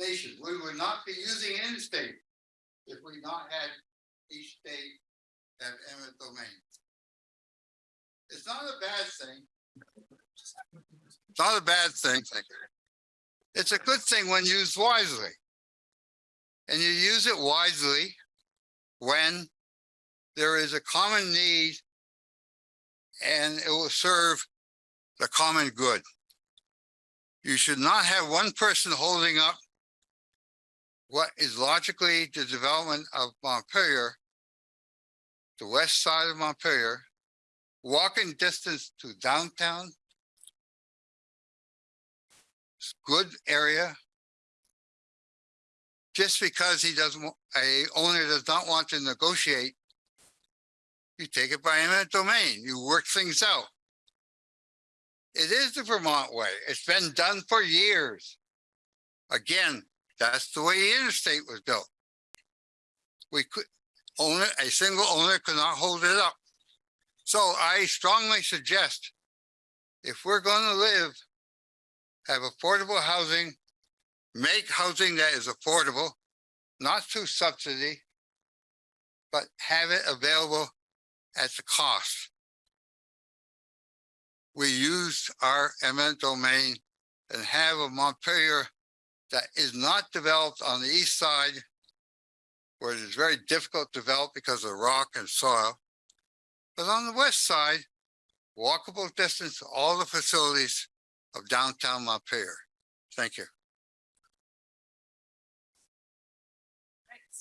nation. We would not be using an interstate if we not had each state have eminent domain. It's not a bad thing. It's not a bad thing. It's a good thing when used wisely. And you use it wisely when there is a common need and it will serve the common good. You should not have one person holding up what is logically the development of Montpelier, the west side of Montpelier, walking distance to downtown. Good area. Just because he doesn't, a owner does not want to negotiate, you take it by eminent domain, you work things out. It is the Vermont way. It's been done for years. Again, that's the way the interstate was built. We could, owner, a single owner could not hold it up. So I strongly suggest if we're gonna live, have affordable housing, make housing that is affordable, not through subsidy, but have it available at the cost. We use our eminent domain and have a Montpelier that is not developed on the east side where it is very difficult to develop because of rock and soil. But on the west side, walkable distance to all the facilities of downtown Montpelier. Thank you.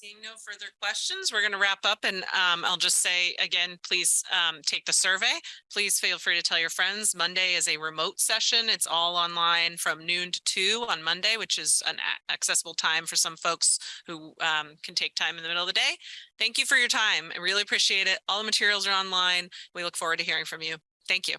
Seeing no further questions, we're going to wrap up and um, I'll just say again, please um, take the survey. Please feel free to tell your friends. Monday is a remote session. It's all online from noon to two on Monday, which is an accessible time for some folks who um, can take time in the middle of the day. Thank you for your time. I really appreciate it. All the materials are online. We look forward to hearing from you. Thank you.